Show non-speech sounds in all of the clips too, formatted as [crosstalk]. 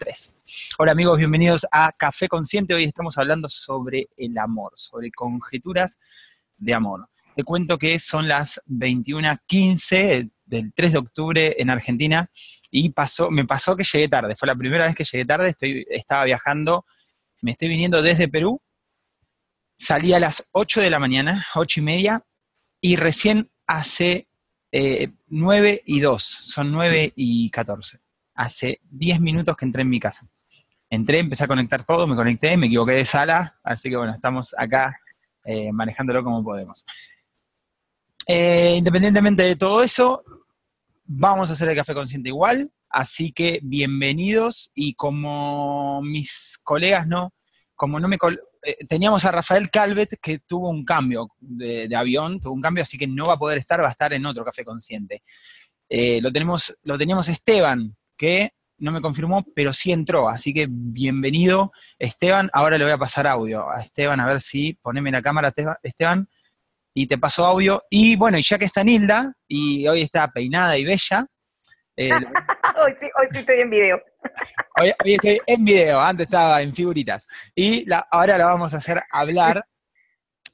tres. Hola amigos, bienvenidos a Café Consciente. Hoy estamos hablando sobre el amor, sobre conjeturas de amor. Te cuento que son las 21.15 del 3 de octubre en Argentina y pasó, me pasó que llegué tarde. Fue la primera vez que llegué tarde, estoy, estaba viajando, me estoy viniendo desde Perú. Salí a las 8 de la mañana, 8 y media, y recién hace 9 eh, y 2, son 9 y 14. Hace 10 minutos que entré en mi casa. Entré, empecé a conectar todo, me conecté, me equivoqué de sala, así que bueno, estamos acá eh, manejándolo como podemos. Eh, independientemente de todo eso, vamos a hacer el café consciente igual, así que bienvenidos y como mis colegas no, como no me, eh, teníamos a Rafael Calvet que tuvo un cambio de, avión, tuvo un cambio, así que no va a poder estar, va a estar en otro Café Consciente. Lo, tenemos, lo teníamos Esteban, que no me confirmó, pero sí entró, así que bienvenido Esteban, ahora le voy a pasar audio a Esteban, a ver si, poneme la cámara Esteban, y te paso audio, y bueno, y ya que está Nilda, y hoy está peinada y bella, eh, [laughs] hoy, sí, hoy sí estoy en video. Hoy, estoy en video, antes estaba en figuritas. Y ahora la vamos a hacer hablar.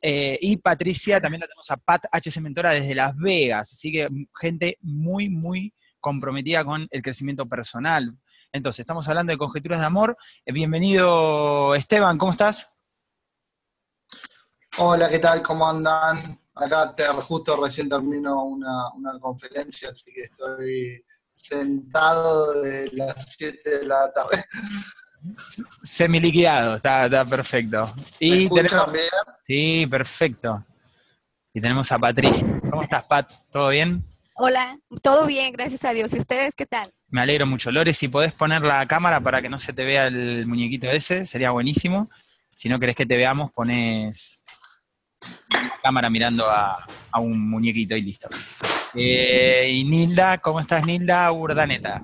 Eh, y Patricia, también la tenemos a Pat HC Mentora desde Las Vegas. Así que gente muy, muy comprometida con el crecimiento personal. Entonces, estamos hablando de conjeturas de amor. Eh, bienvenido, Esteban, ¿cómo estás? Hola, ¿qué tal? ¿Cómo andan? Acá justo recién termino una, una conferencia, así que estoy sentado de las 7 de la tarde. Semiliquidado, está, está perfecto. Y tenemos, bien? Sí, perfecto. Y tenemos a Patricia. ¿Cómo estás, Pat? ¿Todo bien? Hola, todo bien, gracias a Dios. ¿Y ustedes qué tal? Me alegro mucho. Lore, si podés poner la cámara para que no se te vea el muñequito ese, sería buenísimo. Si no querés que te veamos, pones la cámara mirando a, a un muñequito y listo. Eh, y Nilda, ¿cómo estás Nilda Urdaneta?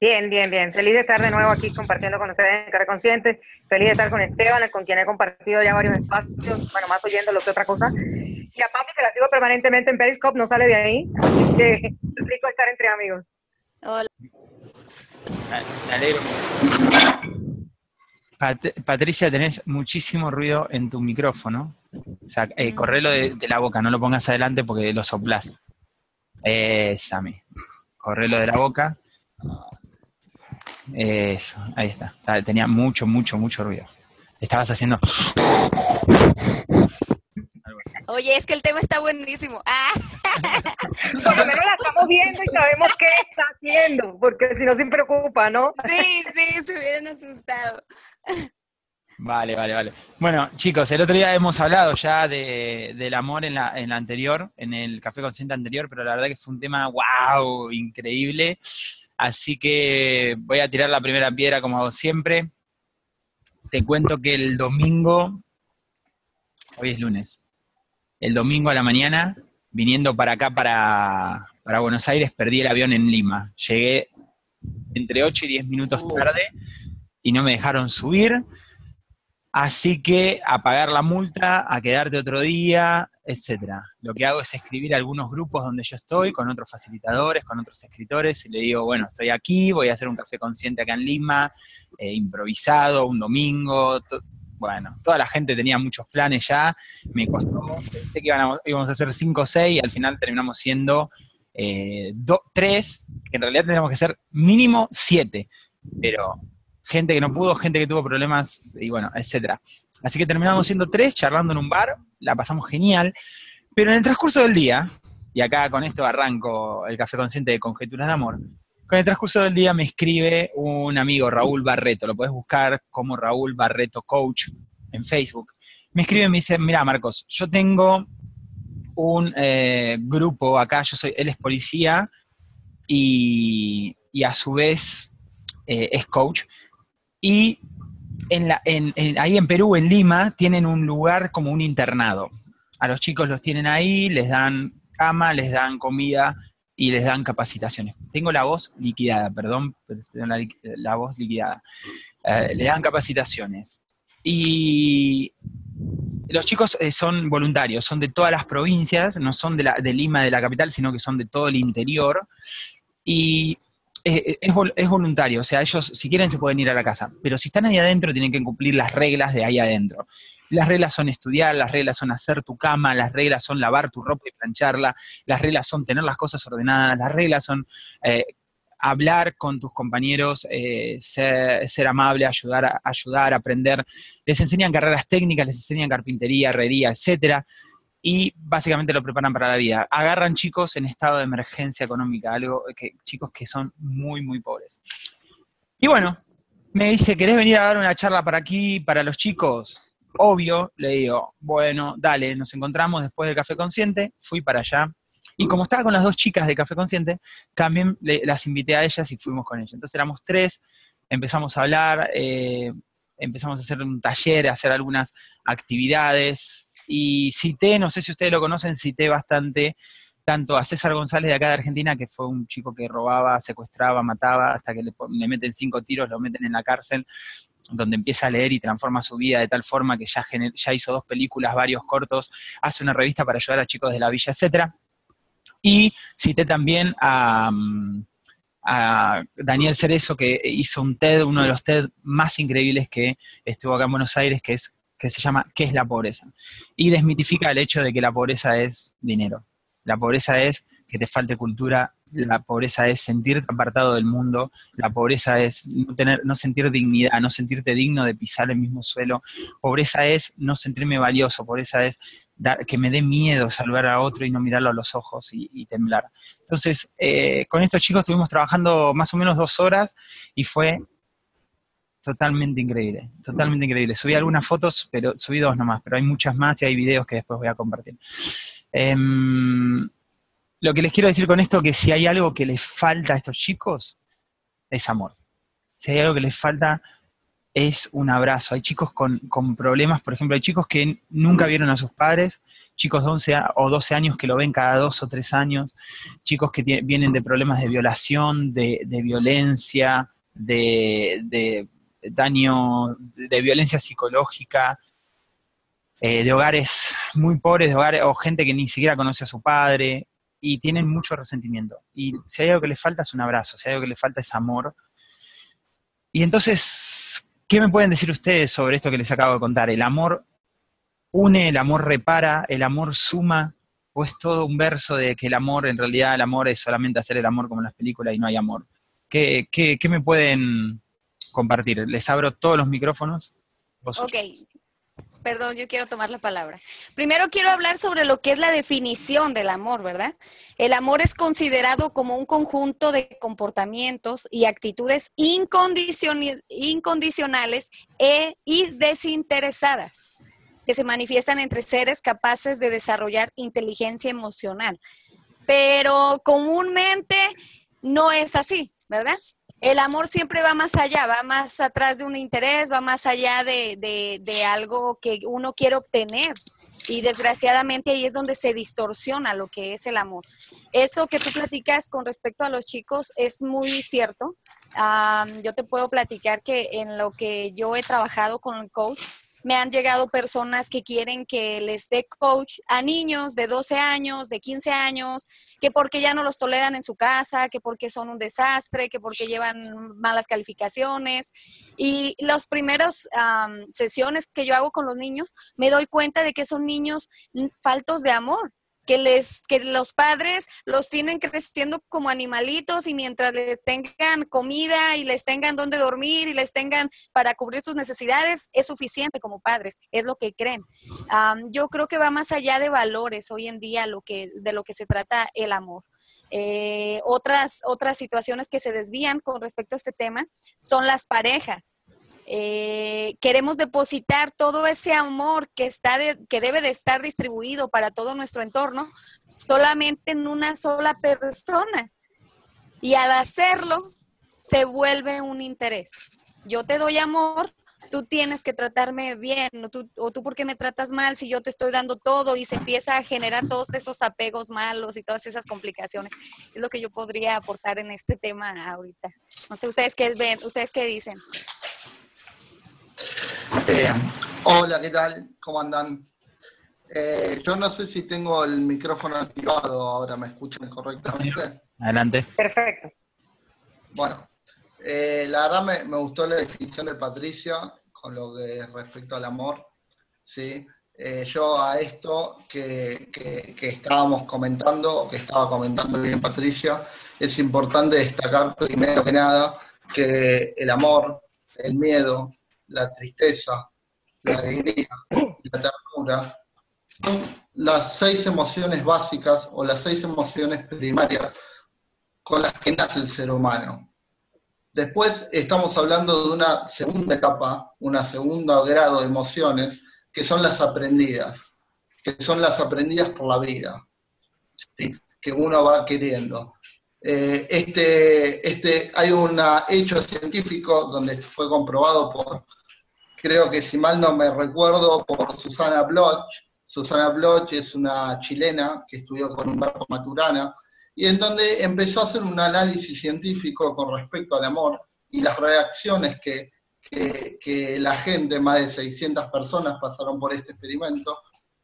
Bien, bien, bien. Feliz de estar de nuevo aquí compartiendo con ustedes en Cara Consciente. Feliz de estar con Esteban, con quien he compartido ya varios espacios, bueno, más oyendo lo que otra cosa. Y a Pami, que la sigo permanentemente en Periscope, no sale de ahí. Así que es rico estar entre amigos. Hola. Me alegro. Patricia, tenés muchísimo ruido en tu micrófono. O sea, eh, correlo de, la boca, no lo pongas adelante porque lo soplás. Esa, Correlo de la boca. Eso, ahí está. Tenía mucho, mucho, mucho ruido. Estabas haciendo... Oye, es que el tema está buenísimo. [laughs] Ah. Por lo menos la estamos viendo y sabemos qué está haciendo, porque si no se preocupa, ¿no? Sí, sí, se hubieran asustado. Vale, vale, vale. Bueno, chicos, el otro día hemos hablado ya de, del amor en la, en la anterior, en el Café Consciente anterior, pero la verdad que fue un tema, wow, increíble. Así que voy a tirar la primera piedra como hago siempre. Te cuento que el domingo, hoy es lunes, el domingo a la mañana, viniendo para acá, para, para Buenos Aires, perdí el avión en Lima. Llegué entre 8 y 10 minutos tarde y no me dejaron subir Así que a pagar la multa, a quedarte otro día, etcétera. Lo que hago es escribir algunos grupos donde yo estoy, con otros facilitadores, con otros escritores, y le digo, bueno, estoy aquí, voy a hacer un café consciente acá en Lima, eh, improvisado, un domingo, bueno, toda la gente tenía muchos planes ya, me costó, pensé que íbamos a hacer cinco o seis, y al final terminamos siendo eh, tres, que en realidad tendríamos que ser mínimo siete, pero gente que no pudo, gente que tuvo problemas, y bueno, etcétera. Así que terminamos siendo tres, charlando en un bar, la pasamos genial, pero en el transcurso del día, y acá con esto arranco el café consciente de Conjeturas de Amor, con el transcurso del día me escribe un amigo, Raúl Barreto, lo puedes buscar como Raúl Barreto Coach en Facebook. Me escribe y me dice, mira Marcos, yo tengo un eh, grupo acá, yo soy, él es policía y, a su vez eh, es coach, y en la, en, ahí en Perú, en Lima, tienen un lugar como un internado. A los chicos los tienen ahí, les dan cama, les dan comida y les dan capacitaciones. Tengo la voz liquidada, perdón, pero tengo la, voz liquidada. Eh, le dan capacitaciones. Y los chicos eh, son voluntarios, son de todas las provincias, no son de, la, de Lima, de la capital, sino que son de todo el interior. Y es, es vol- es voluntario, o sea, ellos si quieren se pueden ir a la casa, pero si están ahí adentro tienen que cumplir las reglas de ahí adentro. Las reglas son estudiar, las reglas son hacer tu cama, las reglas son lavar tu ropa y plancharla, las reglas son tener las cosas ordenadas, las reglas son eh, hablar con tus compañeros, eh, ser, ser amable, ayudar, ayudar, aprender. Les enseñan carreras técnicas, les enseñan carpintería, herrería, etcétera, y básicamente lo preparan para la vida. Agarran chicos en estado de emergencia económica, algo que chicos que son muy, muy pobres. Y bueno, me dice, ¿querés venir a dar una charla para aquí, para los chicos? Obvio, le digo, bueno, dale, nos encontramos después del Café Consciente, fui para allá. Y como estaba con las dos chicas de Café Consciente, también le- las invité a ellas y fuimos con ellas. Entonces éramos tres, empezamos a hablar, eh, empezamos a hacer un taller, a hacer algunas actividades. Y cité, no sé si ustedes lo conocen, cité bastante tanto a César González de acá de Argentina, que fue un chico que robaba, secuestraba, mataba, hasta que le, le meten cinco tiros, lo meten en la cárcel, donde empieza a leer y transforma su vida de tal forma que ya, ya hizo dos películas, varios cortos, hace una revista para ayudar a chicos de la villa, etcétera. Y cité también a, mm, a Daniel Cerezo, que hizo un TED, uno de los TED más increíbles que estuvo acá en Buenos Aires, que, es, que se llama ¿Qué es la pobreza? Y desmitifica el hecho de que la pobreza es dinero. La pobreza es que te falte cultura, la pobreza es sentirte apartado del mundo, la pobreza es no, tener, no sentir dignidad, no sentirte digno de pisar el mismo suelo, pobreza es no sentirme valioso, pobreza es dar- que me dé miedo saludar a otro y no mirarlo a los ojos y, y temblar. Entonces, eh, con estos chicos estuvimos trabajando más o menos dos horas y fue totalmente increíble, totalmente increíble. Subí algunas fotos, pero subí dos nomás, pero hay muchas más y hay videos que después voy a compartir. Em, lo que les quiero decir con esto que si hay algo que les falta a estos chicos, es amor. Si hay algo que les falta, es un abrazo. Hay chicos con, con problemas, por ejemplo, hay chicos que nunca vieron a sus padres, chicos de 11 a- o 12 años que lo ven cada dos o tres años, chicos que vienen de problemas de violación, de, de violencia, de, de daño, de violencia psicológica, eh, de hogares muy pobres, de hogares, o gente que ni siquiera conoce a su padre, y tienen mucho resentimiento. Y si hay algo que les falta es un abrazo, si hay algo que les falta es amor. Y entonces, ¿qué me pueden decir ustedes sobre esto que les acabo de contar? ¿El amor une, el amor repara, el amor suma? ¿O es todo un verso de que el amor, en realidad el amor es solamente hacer el amor como en las películas y no hay amor? ¿Qué, qué, qué me pueden compartir? Les abro todos los micrófonos. Ok, perdón, yo quiero tomar la palabra. Primero quiero hablar sobre lo que es la definición del amor, ¿verdad? El amor es considerado como un conjunto de comportamientos y actitudes incondicionales e, y desinteresadas que se manifiestan entre seres capaces de desarrollar inteligencia emocional. Pero comúnmente no es así, ¿verdad? El amor siempre va más allá, va más atrás de un interés, va más allá de, de- de algo que uno quiere obtener. Y desgraciadamente ahí es donde se distorsiona lo que es el amor. Eso que tú platicas con respecto a los chicos es muy cierto. Am, yo te puedo platicar que en lo que yo he trabajado con el coach, me han llegado personas que quieren que les dé coach a niños de 12 años, de 15 años, que porque ya no los toleran en su casa, que porque son un desastre, que porque llevan malas calificaciones. Y las primeras am, sesiones que yo hago con los niños, me doy cuenta de que son niños faltos de amor. Que, les, que los padres los tienen creciendo como animalitos y mientras les tengan comida y les tengan donde dormir y les tengan para cubrir sus necesidades, es suficiente como padres, es lo que creen. Am, yo creo que va más allá de valores hoy en día lo que, de lo que se trata el amor. Eh, otras, otras situaciones que se desvían con respecto a este tema son las parejas. Eh, queremos depositar todo ese amor que, está de- que debe de estar distribuido para todo nuestro entorno solamente en una sola persona. Y al hacerlo, se vuelve un interés. Yo te doy amor, tú tienes que tratarme bien, o tú, o tú porque me tratas mal si yo te estoy dando todo y se empieza a generar todos esos apegos malos y todas esas complicaciones. Es lo que yo podría aportar en este tema ahorita. No sé, ¿ustedes qué ven? ¿Ustedes qué dicen? Eh, hola, ¿qué tal? ¿Cómo andan? Eh, yo no sé si tengo el micrófono activado ahora, ¿me escuchan correctamente? Adelante. Perfecto. Bueno, eh, la verdad me, me, gustó la definición de Patricia con lo que respecto al amor, ¿sí? Eh, yo a esto que, que, estábamos comentando, o que estaba comentando bien Patricia, es importante destacar primero que nada que el amor, el miedo, la tristeza, la alegría, la ternura, son las seis emociones básicas o las seis emociones primarias con las que nace el ser humano. Después estamos hablando de una segunda etapa, una segunda grado de emociones, que son las aprendidas, que son las aprendidas por la vida, que uno va queriendo. Eh, este, este, hay un hecho científico donde fue comprobado por, creo que si mal no me recuerdo, por Susana Bloch. Susana Bloch es una chilena que estudió con Humberto Maturana, y en donde empezó a hacer un análisis científico con respecto al amor y las reacciones que, que, la gente, más de 600 personas pasaron por este experimento,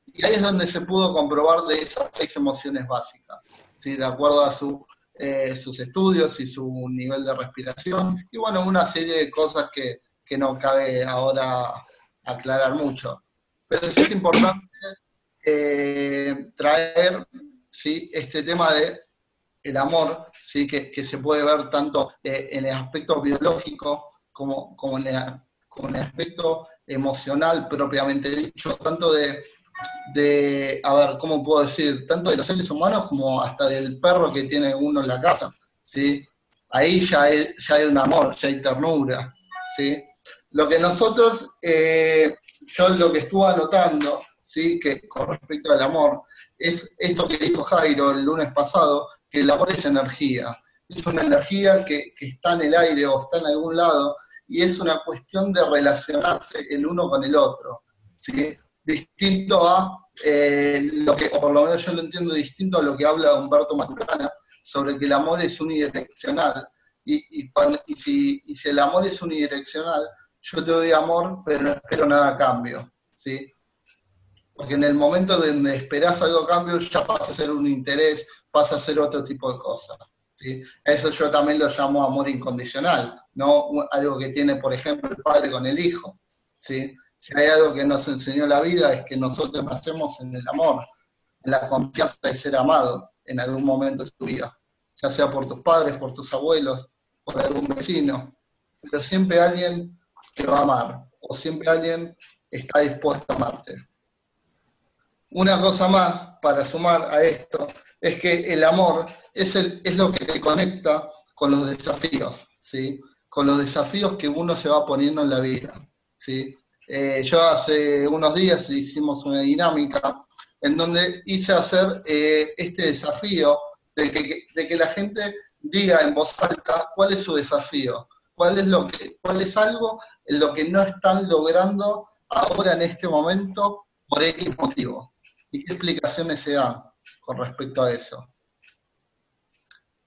y ahí es donde se pudo comprobar de esas seis emociones básicas, ¿sí? de acuerdo a su, eh, sus estudios y su nivel de respiración, y bueno, una serie de cosas que, que no cabe ahora aclarar mucho. Pero sí es importante eh, traer ¿sí? este tema de el amor, ¿sí? que, se puede ver tanto eh, en el aspecto biológico como, como, en el, aspecto emocional propiamente dicho, tanto de, de, a ver, ¿cómo puedo decir? Tanto de los seres humanos como hasta del perro que tiene uno en la casa, ¿sí? Ahí ya hay, ya hay un amor, ya hay ternura, ¿sí? Lo que nosotros, eh, yo lo que estuve anotando, ¿sí? Que con respecto al amor, es esto que dijo Jairo el lunes pasado, que el amor es energía. Es una energía que, está en el aire o está en algún lado y es una cuestión de relacionarse el uno con el otro. ¿sí? Distinto a eh, lo que, o por lo menos yo lo entiendo distinto a lo que habla Humberto Maturana sobre que el amor es unidireccional. Y, y, si, y, si, el amor es unidireccional, yo te doy amor, pero no espero nada a cambio. ¿sí? Porque en el momento donde esperas algo a cambio, ya pasa a ser un interés, pasa a ser otro tipo de cosas. ¿sí? Eso yo también lo llamo amor incondicional, no algo que tiene, por ejemplo, el padre con el hijo. ¿sí? Si hay algo que nos enseñó la vida es que nosotros nacemos en el amor, en la confianza de ser amado en algún momento de tu vida, ya sea por tus padres, por tus abuelos, por algún vecino, pero siempre alguien te va a amar, o siempre alguien está dispuesto a amarte. Una cosa más para sumar a esto es que el amor es, el, es lo que te conecta con los desafíos, ¿sí? con los desafíos que uno se va poniendo en la vida. ¿sí? Eh, yo hace unos días hicimos una dinámica en donde hice hacer eh, este desafío de que, de que la gente diga en voz alta cuál es su desafío, cuál es, lo que, cuál es algo en lo que no están logrando ahora en este momento por X motivo. ¿Y qué explicaciones se dan? con respecto a eso.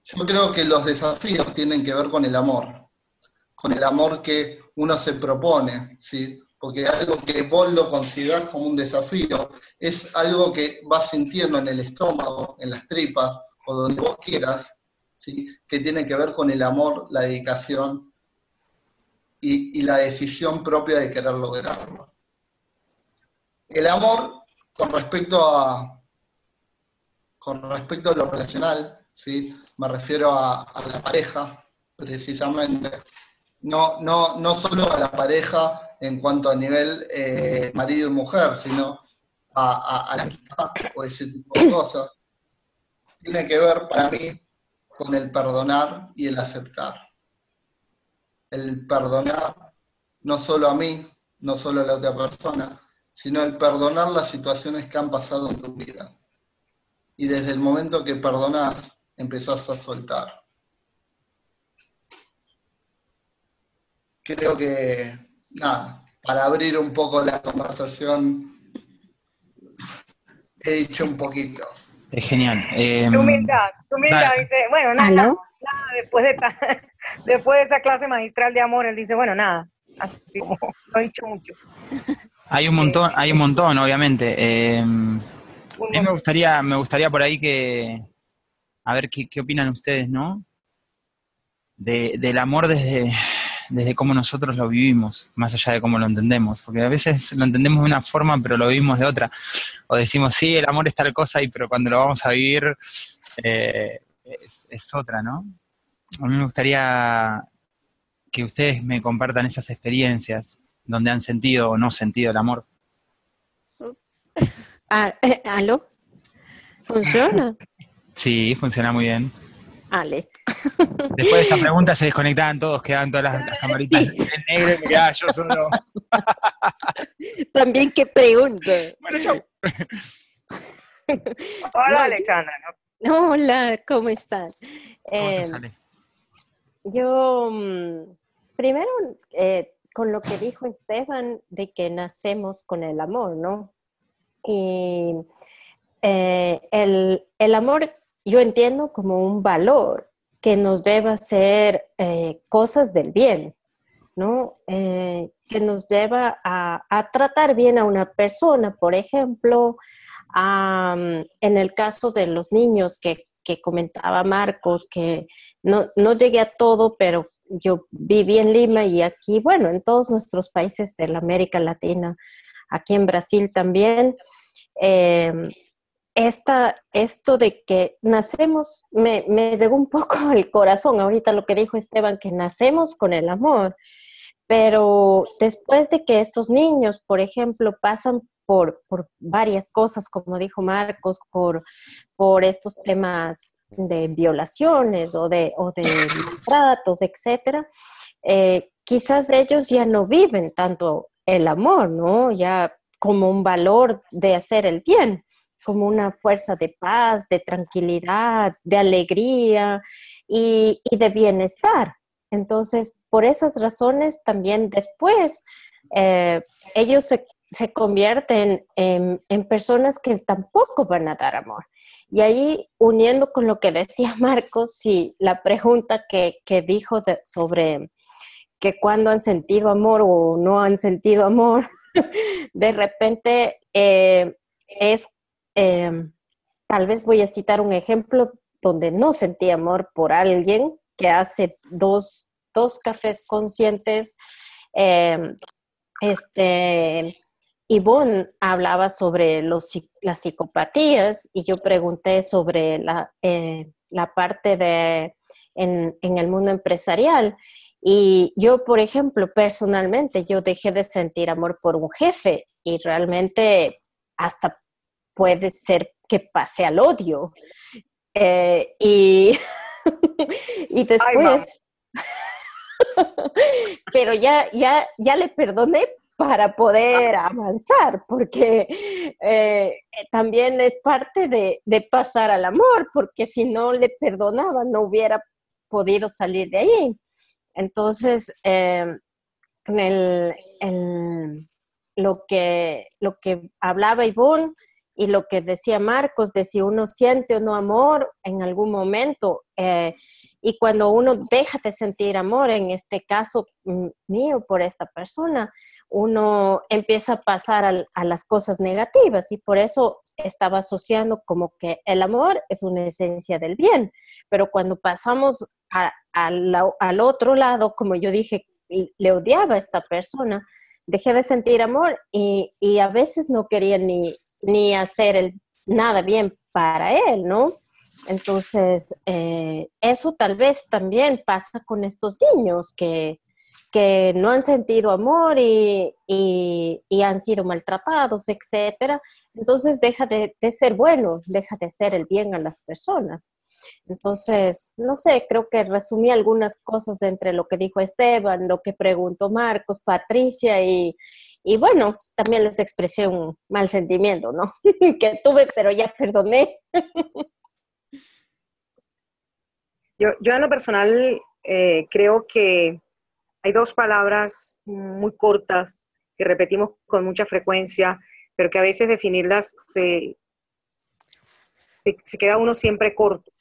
Yo creo que los desafíos tienen que ver con el amor, con el amor que uno se propone, ¿sí? porque algo que vos lo considerás como un desafío es algo que vas sintiendo en el estómago, en las tripas o donde vos quieras, ¿sí? que tiene que ver con el amor, la dedicación y, y la decisión propia de querer lograrlo. El amor, con respecto a, con respecto a lo relacional, ¿sí? me refiero a, la pareja, precisamente. No, no, no solo a la pareja en cuanto a nivel eh, marido y mujer, sino a, la amistad o ese tipo de cosas. Tiene que ver para mí con el perdonar y el aceptar. El perdonar no solo a mí, no solo a la otra persona, sino el perdonar las situaciones que han pasado en tu vida y desde el momento que perdonás, empezás a soltar. Creo que, nada, para abrir un poco la conversación, [laughs] he dicho un poquito. Es genial. Eh, humildad, humildad, dice, bueno, nada, nada después, de [laughs] después de esa clase magistral de amor, él dice, bueno, nada, así como lo he dicho mucho. Hay un montón, hay un montón, obviamente. Eh, a mí me gustaría, me gustaría por ahí que, a ver qué, opinan ustedes, ¿no? del amor desde, desde cómo nosotros lo vivimos, más allá de cómo lo entendemos, porque a veces lo entendemos de una forma, pero lo vivimos de otra. O decimos, sí, el amor es tal cosa, y pero cuando lo vamos a vivir eh, es, es, otra, ¿no? A mí me gustaría que ustedes me compartan esas experiencias donde han sentido o no sentido el amor. [laughs] Ah, eh, ¿Aló? ¿Funciona? Sí, funciona muy bien. Ah, listo. [laughs] Después de esta pregunta se desconectaban todos, quedaban todas las, camaritas en negro y mirá, yo solo. [laughs] También qué pregunta. Bueno, chau. Hola, Alexandra. Hola, ¿cómo estás? ¿Cómo te Eh, sale? Yo, mm, primero, eh, con lo que dijo Esteban, de que nacemos con el amor, ¿no? Y eh, el, el amor yo entiendo como un valor que nos lleva a hacer eh, cosas del bien, ¿no? Eh, que nos lleva a, a tratar bien a una persona, por ejemplo, en el caso de los niños que, que comentaba Marcos, que no, no llegué a todo, pero yo viví en Lima y aquí, bueno, en todos nuestros países de la América Latina, aquí en Brasil también, eh, esta, esto de que nacemos, me, me llegó un poco [laughs] al corazón ahorita lo que dijo Esteban, que nacemos con el amor, pero después de que estos niños, por ejemplo, pasan por, varias cosas, como dijo Marcos, por, por estos temas de violaciones o de, o de maltratos, etcétera, eh, quizás ellos ya no viven tanto el amor, ¿no? Ya como un valor de hacer el bien, como una fuerza de paz, de tranquilidad, de alegría y, y de bienestar. Entonces, por esas razones, también después eh, ellos se, se convierten en, personas que tampoco van a dar amor. Y ahí, uniendo con lo que decía [laughs] Marcos y la pregunta que, que dijo sobre que cuando han sentido amor o no han sentido amor, [laughs] de repente eh, es, eh, tal vez voy a citar un ejemplo donde no sentí amor por alguien que hace dos, dos cafés conscientes, eh, este, Ivonne hablaba sobre los, las psicopatías y yo pregunté sobre la, eh, la parte de en, en, el mundo empresarial. Y yo, por ejemplo, personalmente, yo dejé de sentir amor por un jefe y realmente hasta puede ser que pase al odio. Eh, y, [laughs] y después... [laughs] pero ya, ya, ya le perdoné para poder avanzar, porque eh, también es parte de, pasar al amor, porque si no le perdonaba no hubiera podido salir de ahí. Entonces, eh, el, lo, que, lo que hablaba Ivonne y lo que decía Marcos, de si uno siente o no amor en algún momento, eh, y cuando uno deja de sentir amor, en este caso mío por esta persona, uno empieza a pasar a, las cosas negativas y por eso estaba asociando como que el amor es una esencia del bien, pero cuando pasamos a, al otro lado, como yo dije, le odiaba a esta persona, dejé de sentir amor y, a veces no quería ni, ni hacer nada bien para él, ¿no? Entonces, eh, eso tal vez también pasa con estos niños que, que no han sentido amor y, y, han sido maltratados, etcétera. Entonces deja de, ser bueno, deja de hacer el bien a las personas. Entonces, no sé, creo que resumí algunas cosas entre lo que dijo Esteban, lo que preguntó Marcos, Patricia y, y bueno, también les expresé un mal sentimiento, ¿no? [laughs] que tuve, pero ya perdoné. yo, yo en lo personal eh, creo que hay dos palabras muy cortas que repetimos con mucha frecuencia, pero que a veces definirlas se, se, se, queda uno siempre corto.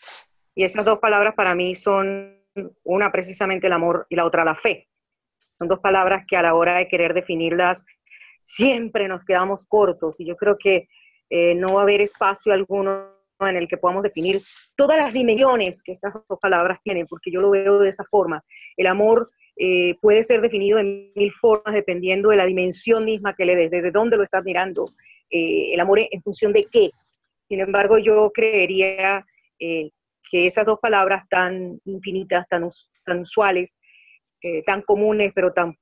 Y esas dos palabras para mí son una precisamente el amor y la otra la fe. Son dos palabras que a la hora de querer definirlas siempre nos quedamos cortos y yo creo que eh, no va a haber espacio alguno en el que podamos definir todas las dimensiones que estas dos palabras tienen, porque yo lo veo de esa forma. El amor eh, puede ser definido en mil formas dependiendo de la dimensión misma que le des, desde dónde lo estás mirando, eh, el amor en función de qué. Sin embargo, yo creería eh, que esas dos palabras tan infinitas, tan, tan usuales, tan comunes, pero tan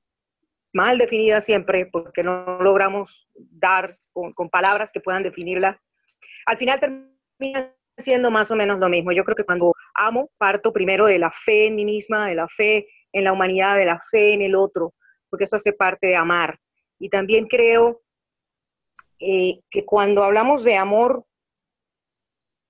mal definidas siempre, porque no logramos dar con, con palabras que puedan definirla, al final termina siendo más o menos lo mismo. Yo creo que cuando amo, parto primero de la fe en mí misma, de la fe en la humanidad, de la fe en el otro, porque eso hace parte de amar. Y también creo eh, que cuando hablamos de amor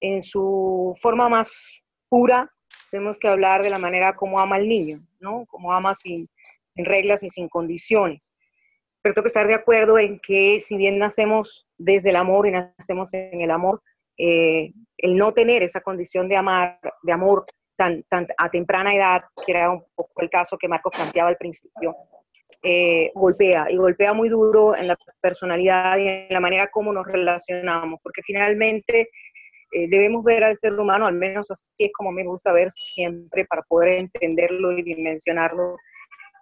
en su forma más pura, tenemos que hablar de la manera como ama el niño, ¿no? Como ama sin, reglas y sin condiciones. Pero tengo que estar de acuerdo en que si bien nacemos desde el amor y nacemos en el amor, eh, el no tener esa condición de amar, de amor tan, tan a temprana edad, que era un poco el caso que Marcos planteaba al principio, eh, golpea y golpea muy duro en la personalidad y en la manera como nos relacionamos, porque finalmente eh, debemos ver al ser humano, al menos así es como me gusta ver siempre para poder entenderlo y dimensionarlo,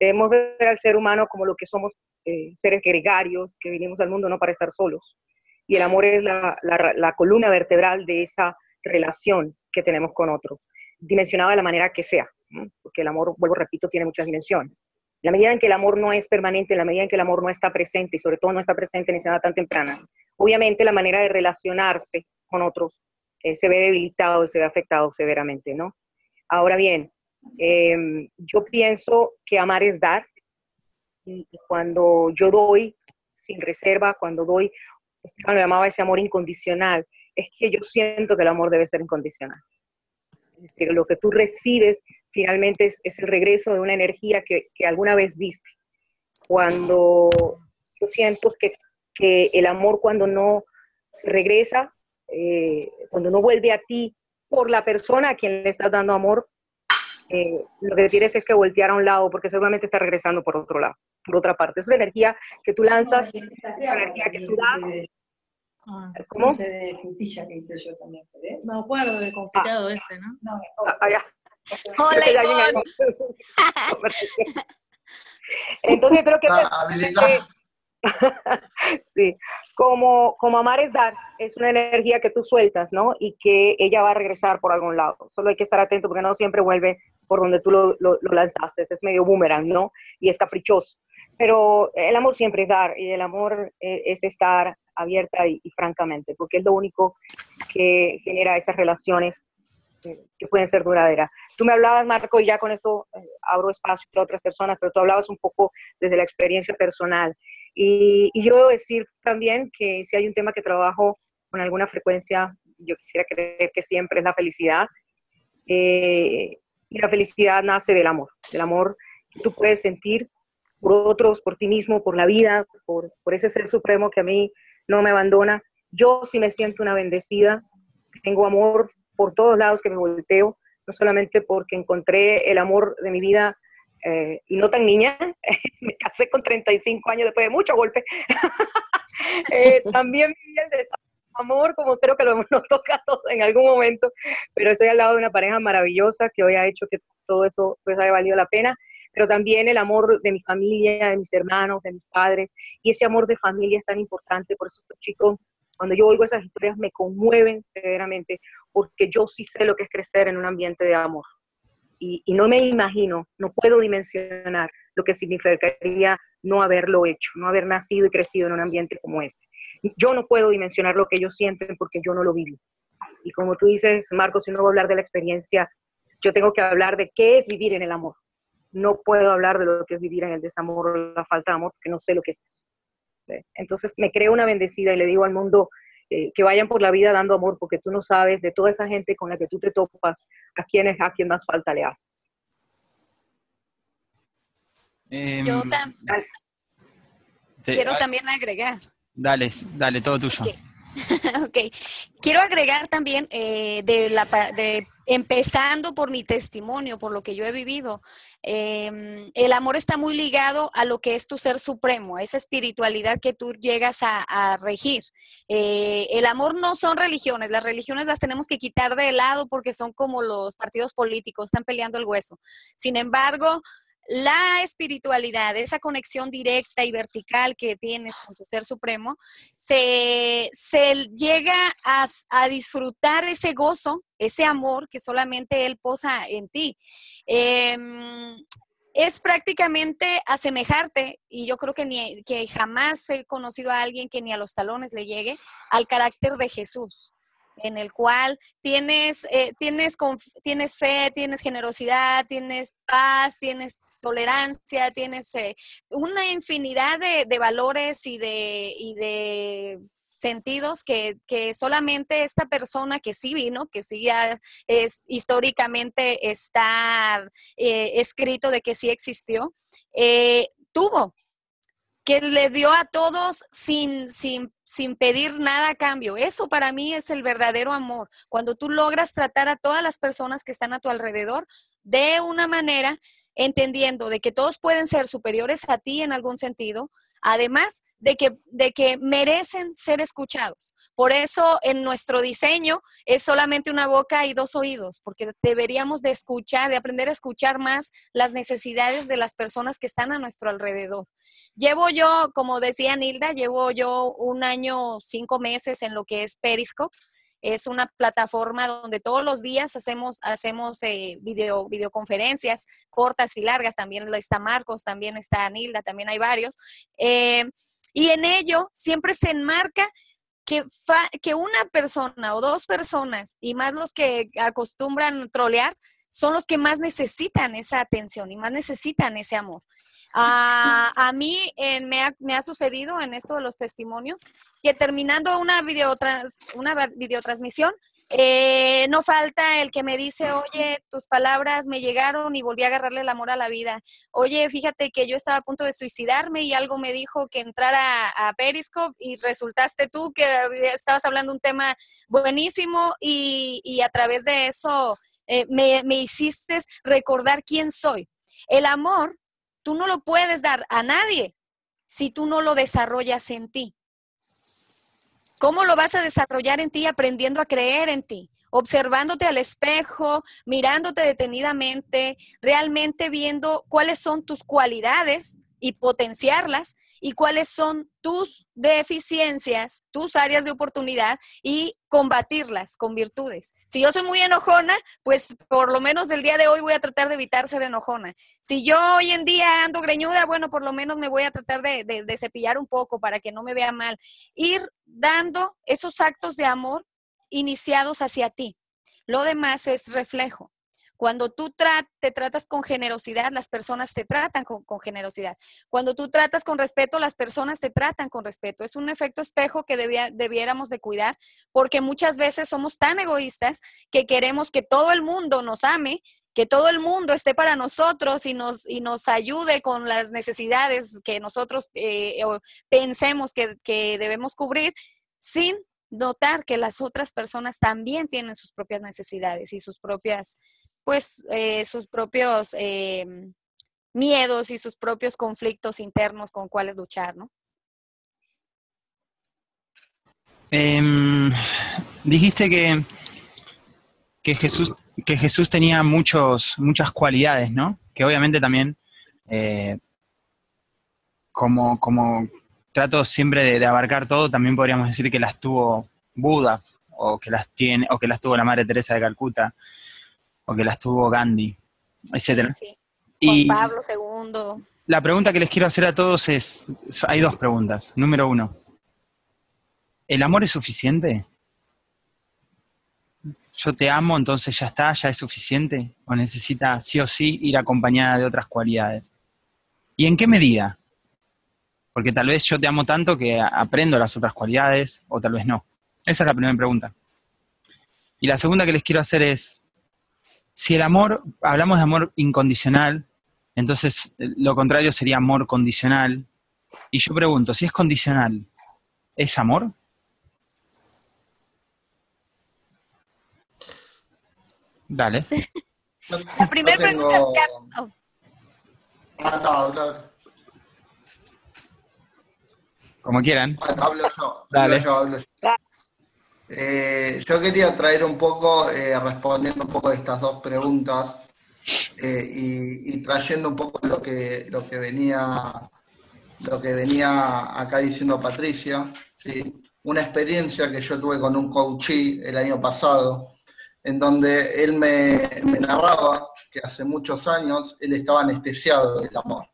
debemos ver al ser humano como lo que somos eh, seres gregarios, que vinimos al mundo no para estar solos. Y el amor es la, la, columna vertebral de esa relación que tenemos con otros, dimensionada de la manera que sea, porque el amor, vuelvo, repito, tiene muchas dimensiones. La medida en que el amor no es permanente, la medida en que el amor no está presente, y sobre todo no está presente en esa edad tan temprana, obviamente la manera de relacionarse con otros eh, se ve debilitado, se ve afectado severamente, ¿no? Ahora bien, em, yo pienso que amar es dar, y, cuando yo doy sin reserva, cuando doy, Esteban lo llamaba ese amor incondicional, es que yo siento que el amor debe ser incondicional. Es lo que tú recibes finalmente es, el regreso de una energía que, que, alguna vez diste. Cuando yo siento que, que el amor cuando no regresa, eh, cuando no vuelve a ti por la persona a quien le estás dando amor, eh, lo que quieres es que volteara a un lado porque seguramente está regresando por otro lado por otra parte. Es una energía que tú lanzas, es una energía que tú das. Ah, ¿Cómo? Ese de frutilla que hice yo también, ¿ves? Me acuerdo de confitado ah. ese, ¿no? No, ah, ah, ya. Hola, [laughs] Entonces creo que... [laughs] sí, como, como amar es dar, es una energía que tú sueltas, ¿no? Y que ella va a regresar por algún lado. Solo hay que estar atento porque no siempre vuelve por donde tú lo, lo, lo lanzaste. Es medio boomerang, ¿no? Y es caprichoso. Pero el amor siempre es dar y el amor eh, es estar abierta y, francamente, porque es lo único que genera esas relaciones que pueden ser duraderas. Tú me hablabas, Marco, y ya con esto eh, abro espacio para otras personas, pero tú hablabas un poco desde la experiencia personal. Y, yo debo decir también que si hay un tema que trabajo con alguna frecuencia, yo quisiera creer que siempre es la felicidad. Eh, y la felicidad nace del amor, del amor que tú puedes sentir por otros, por ti mismo, por la vida, por, por ese ser supremo que a mí no me abandona. Yo sí me siento una bendecida, tengo amor por todos lados que me volteo, no solamente porque encontré el amor de mi vida eh, y no tan niña, [laughs] me casé con 35 años después de mucho golpe, [laughs] eh, [laughs] también el de amor, como creo que lo, nos toca a todos en algún momento, pero estoy al lado de una pareja maravillosa que hoy ha hecho que todo eso pues haya valido la pena pero también el amor de mi familia, de mis hermanos, de mis padres, y ese amor de familia es tan importante, por eso estos chicos, cuando yo oigo esas historias, me conmueven severamente, porque yo sí sé lo que es crecer en un ambiente de amor. Y, no me imagino, no puedo dimensionar lo que significaría no haberlo hecho, no haber nacido y crecido en un ambiente como ese. Yo no puedo dimensionar lo que ellos sienten porque yo no lo viví. Y como tú dices, Marcos, si no voy a hablar de la experiencia, yo tengo que hablar de qué es vivir en el amor no puedo hablar de lo que es vivir en el desamor o la falta de amor, porque no sé lo que es Entonces me creo una bendecida y le digo al mundo eh, que vayan por la vida dando amor, porque tú no sabes de toda esa gente con la que tú te topas, a quién es a quien más falta le haces. Em, Yo quiero también agregar. Dale, dale, todo tuyo. [laughs] ok. quiero agregar también eh, de, la, de empezando por mi testimonio, por lo que yo he vivido, em, el amor está muy ligado a lo que es tu ser supremo, esa espiritualidad que tú llegas a, regir. Eh, el amor no son religiones, las religiones las tenemos que quitar de lado porque son como los partidos políticos, están peleando el hueso. Sin embargo, la espiritualidad, esa conexión directa y vertical que tienes con tu ser supremo, se, llega a, disfrutar ese gozo, ese amor que solamente Él posa en ti. Em, es prácticamente asemejarte, y yo creo que, ni, que jamás he conocido a alguien que ni a los talones le llegue, al carácter de Jesús en el cual tienes, eh, tienes, tienes fe, tienes generosidad, tienes paz, tienes tolerancia, tienes eh, una infinidad de, valores y de, y de sentidos que, solamente esta persona que sí vino, que sí ya es históricamente está eh, escrito de que sí existió, tuvo que le dio a todos sin, sin, sin pedir nada a cambio. Eso para mí es el verdadero amor. Cuando tú logras tratar a todas las personas que están a tu alrededor de una manera entendiendo de que todos pueden ser superiores a ti en algún sentido, además de que, de que merecen ser escuchados. Por eso en nuestro diseño es solamente una boca y dos oídos, porque deberíamos de escuchar, de aprender a escuchar más las necesidades de las personas que están a nuestro alrededor. Llevo yo, como decía Nilda, llevo yo un año, cinco meses en lo que es Periscope es una plataforma donde todos los días hacemos, hacemos eh, video, videoconferencias cortas y largas. También está Marcos, también está Nilda, también hay varios. Eh, y en ello siempre se enmarca que, que una persona o dos personas, y más los que acostumbran trolear, son los que más necesitan esa atención y más necesitan ese amor. A, mí me, ha, sucedido en esto de los testimonios que terminando una, una videotransmisión, eh, no falta el que me dice, oye, tus palabras me llegaron y volví a agarrarle el amor a la vida. Oye, fíjate que yo estaba a punto de suicidarme y algo me dijo que entrara a Periscope y resultaste tú que estabas hablando un tema buenísimo y, a través de eso eh, me, me hiciste recordar quién soy. El amor Tú no lo puedes dar a nadie si tú no lo desarrollas en ti. ¿Cómo lo vas a desarrollar en ti? Aprendiendo a creer en ti, observándote al espejo, mirándote detenidamente, realmente viendo cuáles son tus cualidades y potenciarlas y cuáles son tus deficiencias, tus áreas de oportunidad y combatirlas con virtudes. Si yo soy muy enojona, pues por lo menos el día de hoy voy a tratar de evitar ser enojona. Si yo hoy en día ando greñuda, bueno, por lo menos me voy a tratar de, de cepillar un poco para que no me vea mal. Ir dando esos actos de amor iniciados hacia ti. Lo demás es reflejo. Cuando tú te tratas con generosidad, las personas te tratan con, generosidad. Cuando tú tratas con respeto, las personas te tratan con respeto. Es un efecto espejo que debiéramos de cuidar porque muchas veces somos tan egoístas que queremos que todo el mundo nos ame que todo el mundo esté para nosotros y nos, y nos ayude con las necesidades que nosotros eh, pensemos que, que debemos cubrir, sin notar que las otras personas también tienen sus propias necesidades y sus propias pues eh, sus propios em, miedos y sus propios conflictos internos con cuáles luchar, ¿no? Em, dijiste que, que, Jesús, que Jesús tenía muchos, muchas cualidades, ¿no? Que obviamente también, eh, como, como trato siempre de, abarcar todo, también podríamos decir que las tuvo Buda, o que las tiene, o que las tuvo la Madre Teresa de Calcuta, o que las tuvo Gandhi, etc. Y Pablo II. La pregunta que les quiero hacer a todos es, hay dos preguntas. Número uno, ¿el amor es suficiente? Yo te amo, entonces ya está, ya es suficiente, o necesita sí o sí ir acompañada de otras cualidades. ¿Y en qué medida? Porque tal vez yo te amo tanto que aprendo las otras cualidades, o tal vez no. Esa es la primera pregunta. Y la segunda que les quiero hacer es, si el amor, hablamos de amor incondicional, entonces eh, lo contrario sería amor condicional. Y yo pregunto, si es condicional, ¿es amor? Dale. [laughs] La primera pregunta. Que... Como quieran. Dale. Hablo yo. Eh, yo quería traer un poco, eh, respondiendo un poco estas dos preguntas eh, y, trayendo un poco lo que, lo que venía lo que venía acá diciendo Patricia, ¿sí? una experiencia que yo tuve con un coachee el año pasado, en donde él me, narraba que hace muchos años él estaba anestesiado del amor.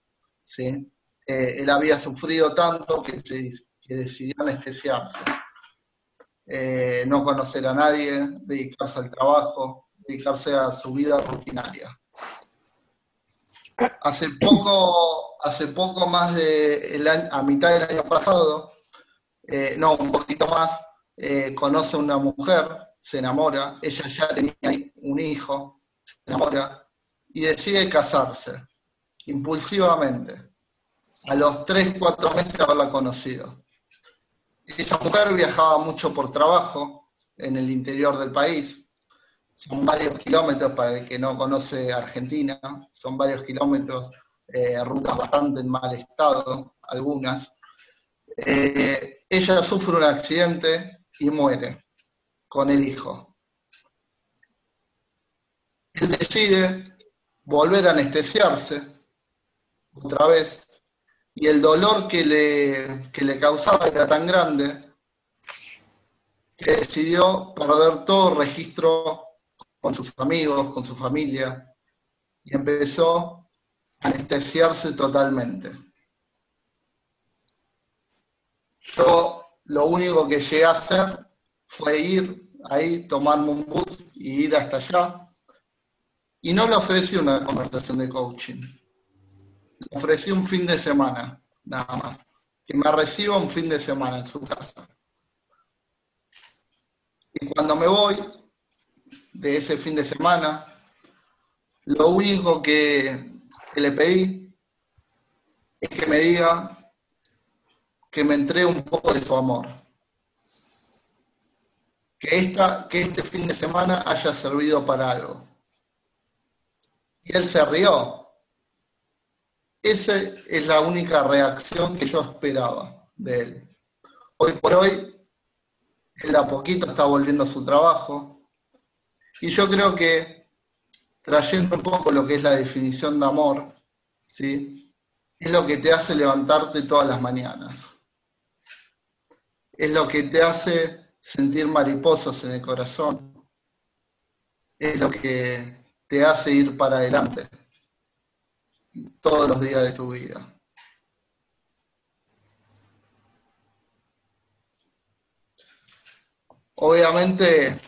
¿sí? él había sufrido tanto que, se, que decidió anestesiarse. Eh, no conocer a nadie, dedicarse al trabajo, dedicarse a su vida rutinaria. Hace poco, hace poco más de a mitad del año pasado, eh, no, un poquito más, eh, conoce a una mujer, se enamora, ella ya tenía un hijo, se enamora y decide casarse, impulsivamente, a los 3, 4 meses de haberla conocido. Esa mujer viajaba mucho por trabajo en el interior del país. Son varios kilómetros para el que no conoce Argentina, son varios kilómetros, eh, rutas bastante en mal estado, algunas. Eh, ella sufre un accidente y muere con el hijo. Él decide volver a anestesiarse otra vez y el dolor que le, le causaba era tan grande que decidió perder todo registro con sus amigos, con su familia, y empezó a anestesiarse totalmente. Yo lo único que llegué a hacer fue ir ahí, tomarme un bus y ir hasta allá. Y no le ofrecí una conversación de coaching le ofrecí un fin de semana, nada más. Que me reciba un fin de semana en su casa. Y cuando me voy de ese fin de semana, lo único que, le pedí es que me diga que me entregue un poco de su amor. Que, esta, que este fin de semana haya servido para algo. Y él se rió, esa es la única reacción que yo esperaba de él. Hoy por hoy, él a poquito está volviendo a su trabajo. Y yo creo que, trayendo un poco lo que es la definición de amor, ¿sí? es lo que te hace levantarte todas las mañanas. Es lo que te hace sentir mariposas en el corazón. Es lo que te hace ir para adelante todos los días de tu vida. Obviamente,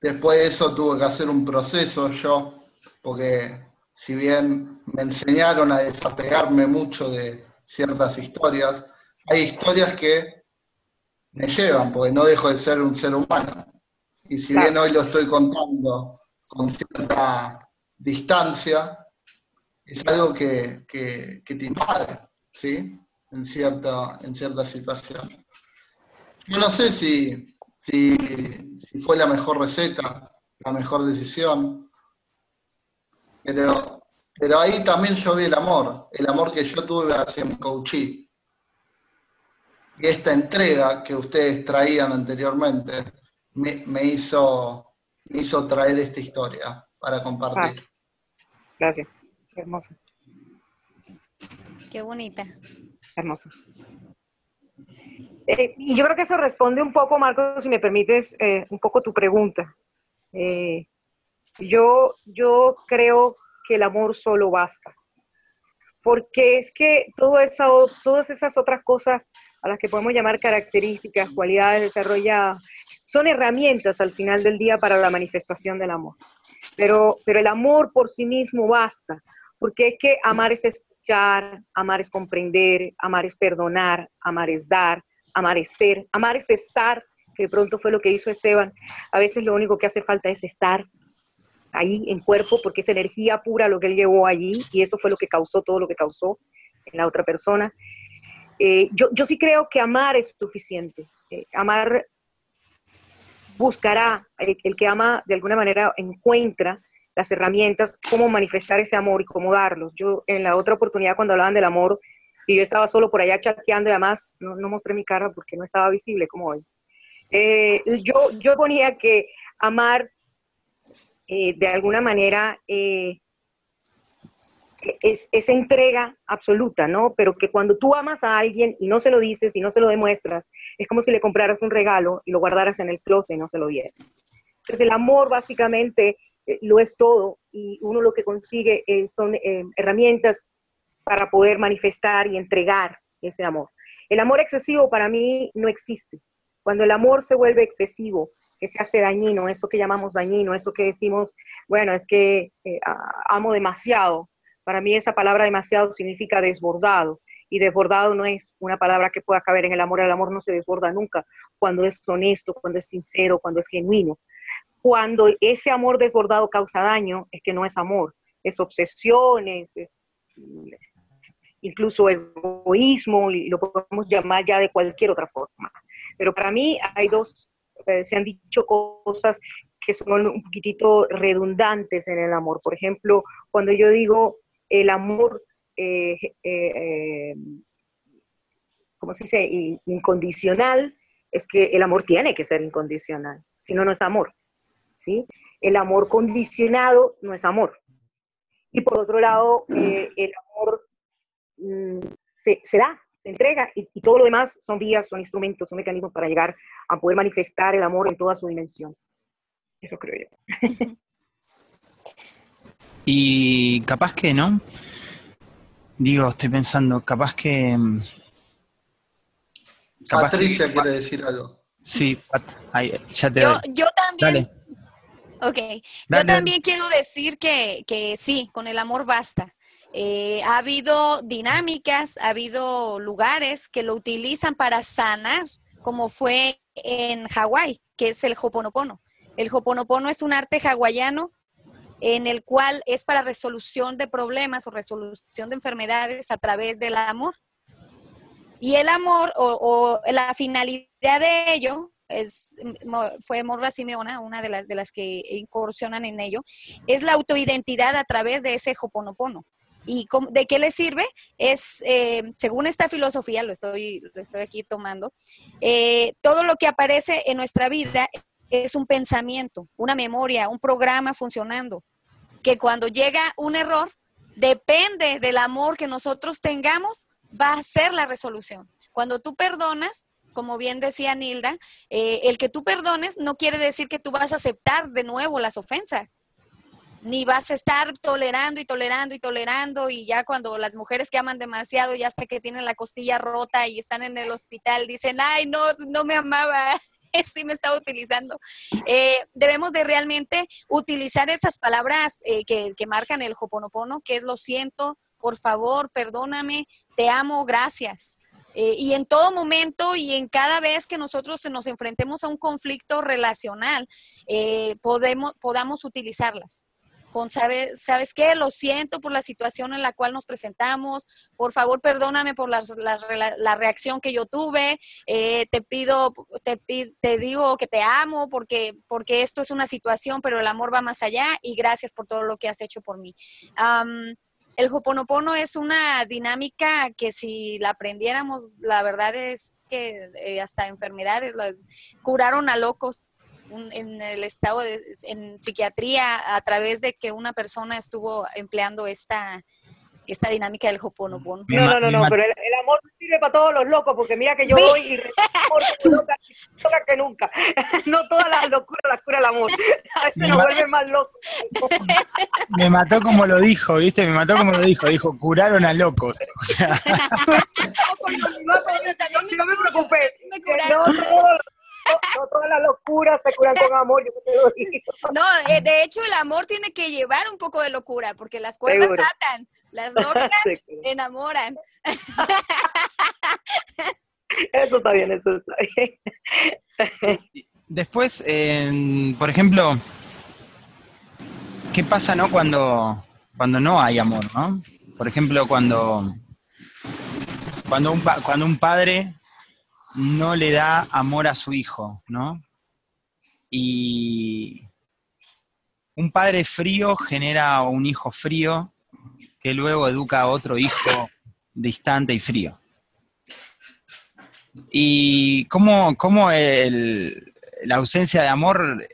después de eso tuve que hacer un proceso yo, porque si bien me enseñaron a desapegarme mucho de ciertas historias, hay historias que me llevan, porque no dejo de ser un ser humano. Y si bien hoy lo estoy contando con cierta distancia, es algo que, te invade, ¿sí? En cierta, en cierta situación. Yo no sé si, si, fue la mejor receta, la mejor decisión, pero, pero ahí también yo vi el amor, el amor que yo tuve hacia mi coachee. Y esta entrega que ustedes traían anteriormente me, hizo, me hizo traer esta historia para compartir. Gracias hermosa. Qué bonita. Hermosa. Eh, y yo creo que eso responde un poco, Marcos, si me permites, eh, un poco tu pregunta. Eh, yo, yo creo que el amor solo basta. Porque es que todo todas esas otras cosas a las que podemos llamar características, cualidades desarrolladas, son herramientas al final del día para la manifestación del amor. Pero, pero el amor por sí mismo basta porque es que amar es escuchar, amar es comprender, amar es perdonar, amar es dar, amar es ser, amar es estar, que de pronto fue lo que hizo Esteban. A veces lo único que hace falta es estar ahí en cuerpo, porque es energía pura lo que él llevó allí, y eso fue lo que causó todo lo que causó en la otra persona. Eh, yo, yo, sí creo que amar es suficiente. Eh, amar buscará, el, que ama de alguna manera encuentra las herramientas, cómo manifestar ese amor y cómo darlos. Yo en la otra oportunidad cuando hablaban del amor, y yo estaba solo por allá chateando y además no, mostré mi cara porque no estaba visible como hoy. Eh, yo, yo ponía que amar eh, de alguna manera eh, es esa entrega absoluta, ¿no? Pero que cuando tú amas a alguien y no se lo dices y no se lo demuestras, es como si le compraras un regalo y lo guardaras en el closet y no se lo dieras. Entonces el amor básicamente lo es todo y uno lo que consigue son herramientas para poder manifestar y entregar ese amor. El amor excesivo para mí no existe. Cuando el amor se vuelve excesivo, que se hace dañino, eso que llamamos dañino, eso que decimos, bueno, es que eh, amo demasiado. Para mí esa palabra demasiado significa desbordado. Y desbordado no es una palabra que pueda caber en el amor. El amor no se desborda nunca cuando es honesto, cuando es sincero, cuando es genuino. Cuando ese amor desbordado causa daño, es que no es amor, es obsesión, es, incluso egoísmo, y lo podemos llamar ya de cualquier otra forma. Pero para mí hay dos, eh, se han dicho cosas que son un poquitito redundantes en el amor. Por ejemplo, cuando yo digo el amor, eh, eh, ¿cómo se dice? Incondicional, es que el amor tiene que ser incondicional, si no, no es amor. ¿Sí? El amor condicionado no es amor. Y por otro lado, el amor mm, se, se, da, se entrega y, todo lo demás son vías, son instrumentos, son mecanismos para llegar a poder manifestar el amor en toda su dimensión. Eso creo yo. [laughs] y capaz que, ¿no? Digo, estoy pensando, capaz que... Mm, Patricia quiere decir algo. Sí, ya te yo, yo también. Dale. Ok, yo también quiero decir que, que sí, con el amor basta. Eh, ha habido dinámicas, ha habido lugares que lo utilizan para sanar, como fue en Hawái, que es el Hoponopono. El Hoponopono es un arte hawaiano en el cual es para resolución de problemas o resolución de enfermedades a través del amor. Y el amor o, la finalidad de ello es, fue Morra Simeona, una de las, de las que incursionan en ello, es la autoidentidad a través de ese Hoponopono. ¿Y de qué le sirve? Es, eh, según esta filosofía, lo estoy, lo estoy aquí tomando, eh, todo lo que aparece en nuestra vida es un pensamiento, una memoria, un programa funcionando, que cuando llega un error, depende del amor que nosotros tengamos, va a ser la resolución. Cuando tú perdonas, como bien decía Nilda, eh, el que tú perdones no quiere decir que tú vas a aceptar de nuevo las ofensas ni vas a estar tolerando y tolerando y tolerando y ya cuando las mujeres que aman demasiado ya sé que tienen la costilla rota y están en el hospital dicen, ay, no, no me amaba, [laughs] sí me estaba utilizando. Eh, debemos de realmente utilizar esas palabras eh, que, que, marcan el hoponopono, que es lo siento, por favor, perdóname, te amo, gracias. Eh, y en todo momento y en cada vez que nosotros nos enfrentemos a un conflicto relacional, podemos, podamos utilizarlas con, ¿sabes, ¿sabes qué? Lo siento por la situación en la cual nos presentamos, por favor perdóname por la, la, reacción que yo tuve, eh, te pido, te, te digo que te amo porque, porque esto es una situación, pero el amor va más allá y gracias por todo lo que has hecho por mí. El Hoponopono es una dinámica que si la aprendiéramos, la verdad es que eh, hasta enfermedades curaron a locos en el estado de en psiquiatría a través de que una persona estuvo empleando esta esta dinámica del Hoponopono. No, no, no, no, pero el, amor sirve para todos los locos, porque mira que yo voy y loca, loca que nunca. [laughs] No todas las locuras las cura el amor. [laughs] A veces nos vuelve más locos. Me mató como lo dijo, ¿viste? Me mató como lo dijo. Dijo, curaron a locos. O sea. [laughs] no, me curaron. No, no, todas las locuras se curan con amor, yo te lo digo. No, eh, de hecho el amor tiene que llevar un poco de locura, porque las cuerdas atan, las [laughs] locas enamoran. Eso está bien, eso está bien. [laughs] Después, por ejemplo, ¿qué pasa no cuando, cuando no hay amor, no? Por ejemplo, cuando, cuando, un, cuando un padre no le da amor a su hijo, ¿no? Y un padre frío genera un hijo frío que luego educa a otro hijo distante y frío. Y cómo, cómo la ausencia de amor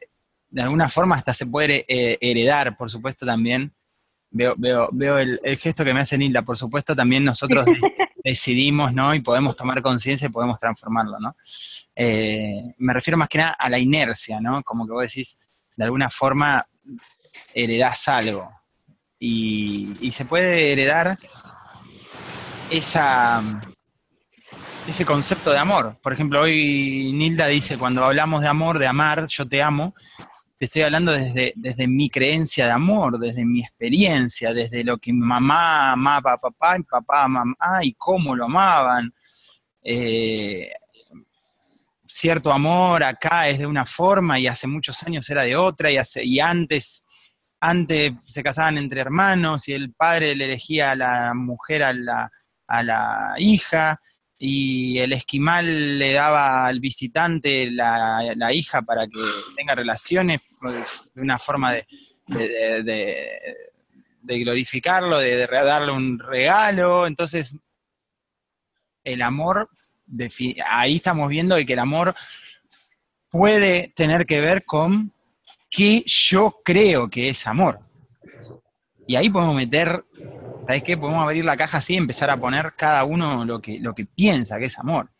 de alguna forma hasta se puede eh, heredar, por supuesto también. Veo, veo, veo el, gesto que me hace Nilda, por supuesto también nosotros [laughs] decidimos, ¿no? Y podemos tomar conciencia y podemos transformarlo, ¿no? Eh, me refiero más que nada a la inercia, ¿no? Como que vos decís, de alguna forma heredás algo. Y, se puede heredar esa, ese concepto de amor. Por ejemplo, hoy Nilda dice, cuando hablamos de amor, de amar, yo te amo, te estoy hablando desde, desde mi creencia de amor, desde mi experiencia, desde lo que mamá amaba a papá y papá a mamá y cómo lo amaban. Eh, cierto amor acá es de una forma y hace muchos años era de otra y, hace, y antes, antes se casaban entre hermanos y el padre le elegía a la mujer a la, a la hija y el esquimal le daba al visitante la, hija para que tenga relaciones de una forma de, de, glorificarlo, de, darle un regalo. Entonces, el amor, ahí estamos viendo que el amor puede tener que ver con qué yo creo que es amor. Y ahí podemos meter ¿sabes qué? Podemos abrir la caja así y empezar a poner cada uno lo que, lo que piensa que es amor.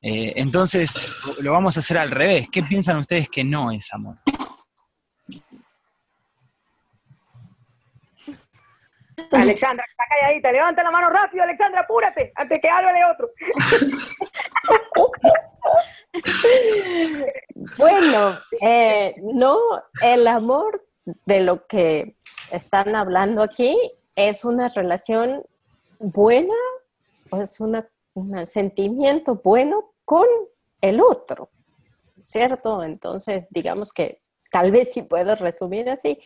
Eh, entonces, lo vamos a hacer al revés. ¿Qué piensan ustedes que no es amor? Alexandra, está calladita, levanta la mano rápido, Alexandra, apúrate, antes que hable otro. [laughs] bueno, eh, no, el amor de lo que están hablando aquí es una relación buena, o es un sentimiento bueno con el otro, ¿cierto? Entonces, digamos que tal vez sí puedo resumir así,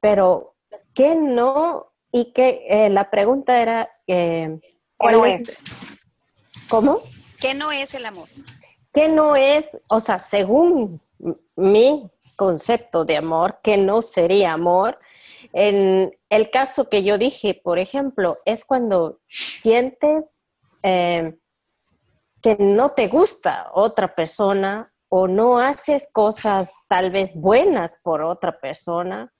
pero ¿qué no? Y que eh, la pregunta era, eh, ¿cuál es? ¿Cómo? ¿Qué no es el amor? ¿Qué no es, o sea, según mi concepto de amor, qué no sería amor? En el caso que yo dije, por ejemplo, es cuando sientes eh, que no te gusta otra persona o no haces cosas tal vez buenas por otra persona,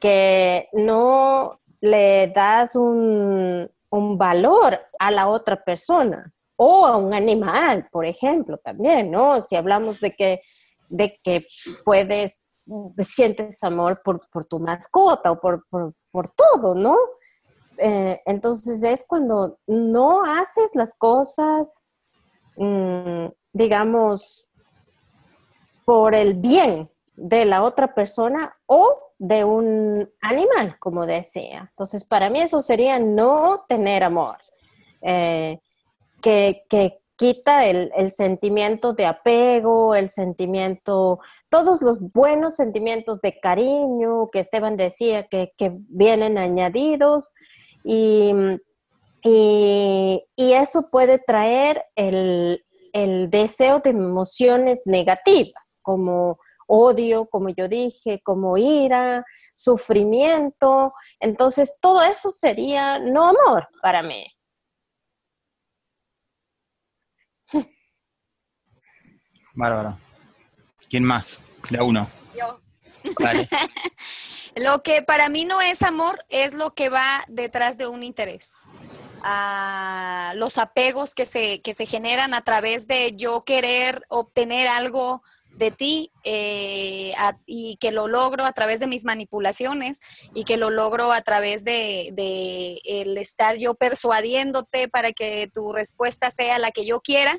que no le das un, valor a la otra persona o a un animal, por ejemplo, también, ¿no? Si hablamos de que, de que puedes sientes amor por, tu mascota o por, todo, ¿no? Eh, entonces es cuando no haces las cosas, mm, digamos, por el bien de la otra persona o de un animal, como decía. Entonces, para mí eso sería no tener amor. Eh, que, que, quita el, sentimiento de apego, el sentimiento, todos los buenos sentimientos de cariño que Esteban decía que, vienen añadidos y, eso puede traer el, deseo de emociones negativas, como odio, como yo dije, como ira, sufrimiento. Entonces, todo eso sería no amor para mí. [laughs] Bárbaro. ¿Quién más? De uno. Yo. [laughs] lo que para mí no es amor es lo que va detrás de un interés. Ah, los apegos que se, que se generan a través de yo querer obtener algo de ti eh, y que lo logro a través de mis manipulaciones y que lo logro a través de, el estar yo persuadiéndote para que tu respuesta sea la que yo quiera,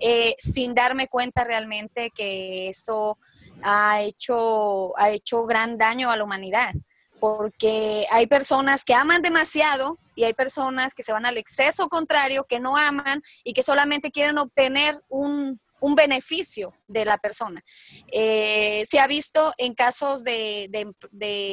eh, sin darme cuenta realmente que eso ha hecho, ha hecho gran daño a la humanidad. Porque hay personas que aman demasiado y hay personas que se van al exceso contrario, que no aman y que solamente quieren obtener un, un beneficio de la persona. Eh, se ha visto en casos de,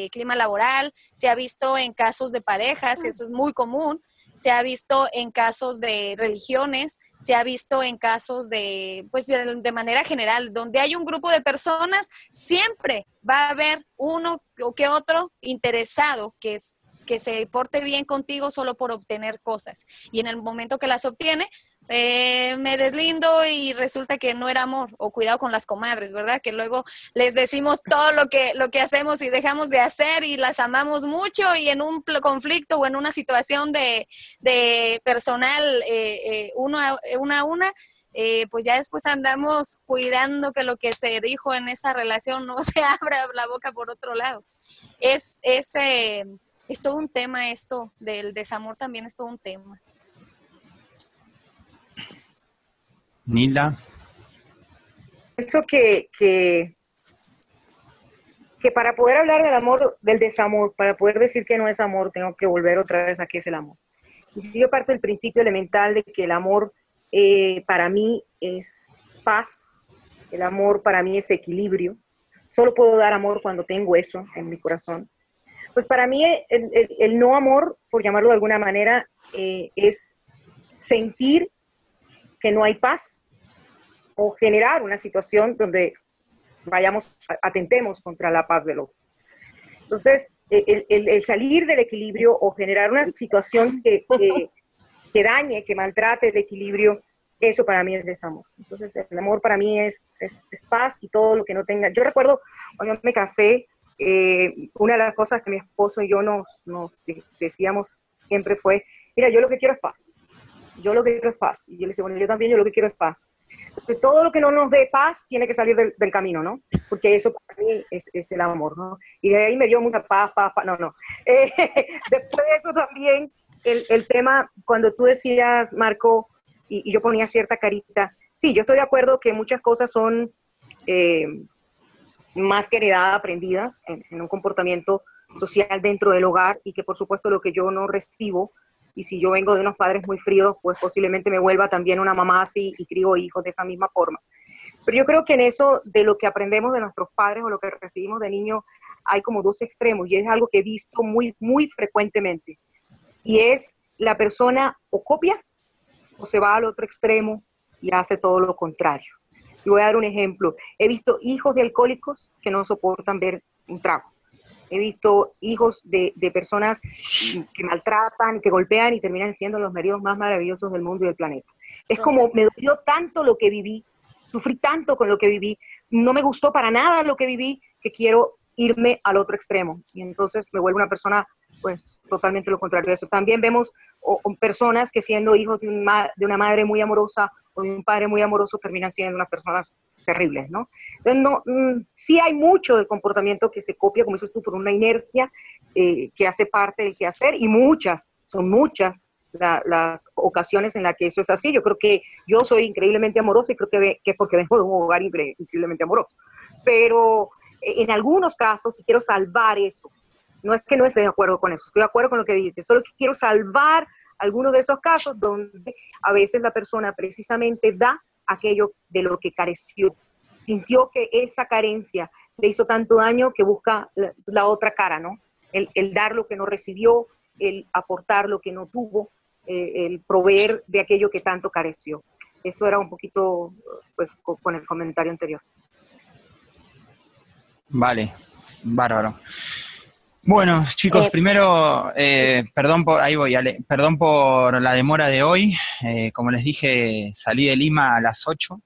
clima laboral, se ha visto en casos de parejas, eso es muy común, se ha visto en casos de religiones, se ha visto en casos de, pues de manera general, donde hay un grupo de personas, siempre va a haber uno o que otro interesado que que se porte bien contigo solo por obtener cosas. Y en el momento que las obtiene, eh, me deslindo y resulta que no era amor, o cuidado con las comadres, ¿verdad? Que luego les decimos todo lo que, lo que hacemos y dejamos de hacer y las amamos mucho y en un conflicto o en una situación de, personal eh, eh, uno a, una a una, pues ya después andamos cuidando que lo que se dijo en esa relación no [laughs] se abra la boca por otro lado. Es, es, es todo un tema esto del desamor también es todo un tema. Nila. Eso que, que, que para poder hablar del amor, del desamor, para poder decir que no es amor, tengo que volver otra vez a qué es el amor. Y si yo parto del principio elemental de que el amor eh, para mí es paz, el amor para mí es equilibrio, solo puedo dar amor cuando tengo eso en mi corazón. Pues para mí el, no amor, por llamarlo de alguna manera, eh, es sentir que no hay paz o generar una situación donde vayamos, atentemos contra la paz del otro. Entonces, el, salir del equilibrio o generar una situación que, que, dañe, que maltrate el equilibrio, eso para mí es desamor. Entonces, el amor para mí es, es, paz y todo lo que no tenga. Yo recuerdo cuando me casé, eh, una de las cosas que mi esposo y yo nos, nos decíamos siempre fue, mira, yo lo que quiero es paz yo lo que quiero es paz. Y yo le decía, bueno, yo también, yo lo que quiero es paz. todo lo que no nos dé paz tiene que salir del, camino, ¿no? Porque eso para mí es, es, el amor, ¿no? Y de ahí me dio mucha paz, paz, paz. No, no. [laughs] Eh, después de eso también, el, el, tema, cuando tú decías, Marco, y, yo ponía cierta carita, sí, yo estoy de acuerdo que muchas cosas son eh, más que heredadas, aprendidas en, en un comportamiento social dentro del hogar y que por supuesto lo que yo no recibo y si yo vengo de unos padres muy fríos, pues posiblemente me vuelva también una mamá así y crío hijos de esa misma forma. Pero yo creo que en eso de lo que aprendemos de nuestros padres o lo que recibimos de niños hay como dos extremos y es algo que he visto muy, muy frecuentemente. Y es la persona o copia o se va al otro extremo y hace todo lo contrario. Y voy a dar un ejemplo. He visto hijos de alcohólicos que no soportan ver un trago he visto hijos de, personas que maltratan, que golpean y terminan siendo los maridos más maravillosos del mundo y del planeta. Es como me dolió tanto lo que viví, sufrí tanto con lo que viví, no me gustó para nada lo que viví, que quiero irme al otro extremo. Y entonces me vuelvo una persona, pues, totalmente lo contrario de eso. También vemos personas que siendo hijos de, de una madre muy amorosa o de un padre muy amoroso terminan siendo unas personas terribles, ¿no? Entonces, no, mm, sí hay mucho del comportamiento que se copia, como dices tú, por una inercia eh, que hace parte del quehacer y muchas, son muchas las ocasiones en las que eso es así. Yo creo que yo soy increíblemente amorosa y creo que, es porque vengo de un hogar increíblemente amoroso. Pero eh, en algunos casos, si quiero salvar eso, no es que no esté de acuerdo con eso, estoy de acuerdo con lo que dices, solo que quiero salvar algunos de esos casos donde a veces la persona precisamente da aquello de lo que careció. Sintió que esa carencia le hizo tanto daño que busca la, otra cara, ¿no? El, dar lo que no recibió, el aportar lo que no tuvo, eh, el proveer de aquello que tanto careció. Eso era un poquito, pues, con el comentario anterior. Vale, bárbaro. Bueno, chicos, eh, primero, eh, perdón por, ahí voy, Ale, perdón por la demora de hoy. Eh, como les dije, salí de Lima a las 8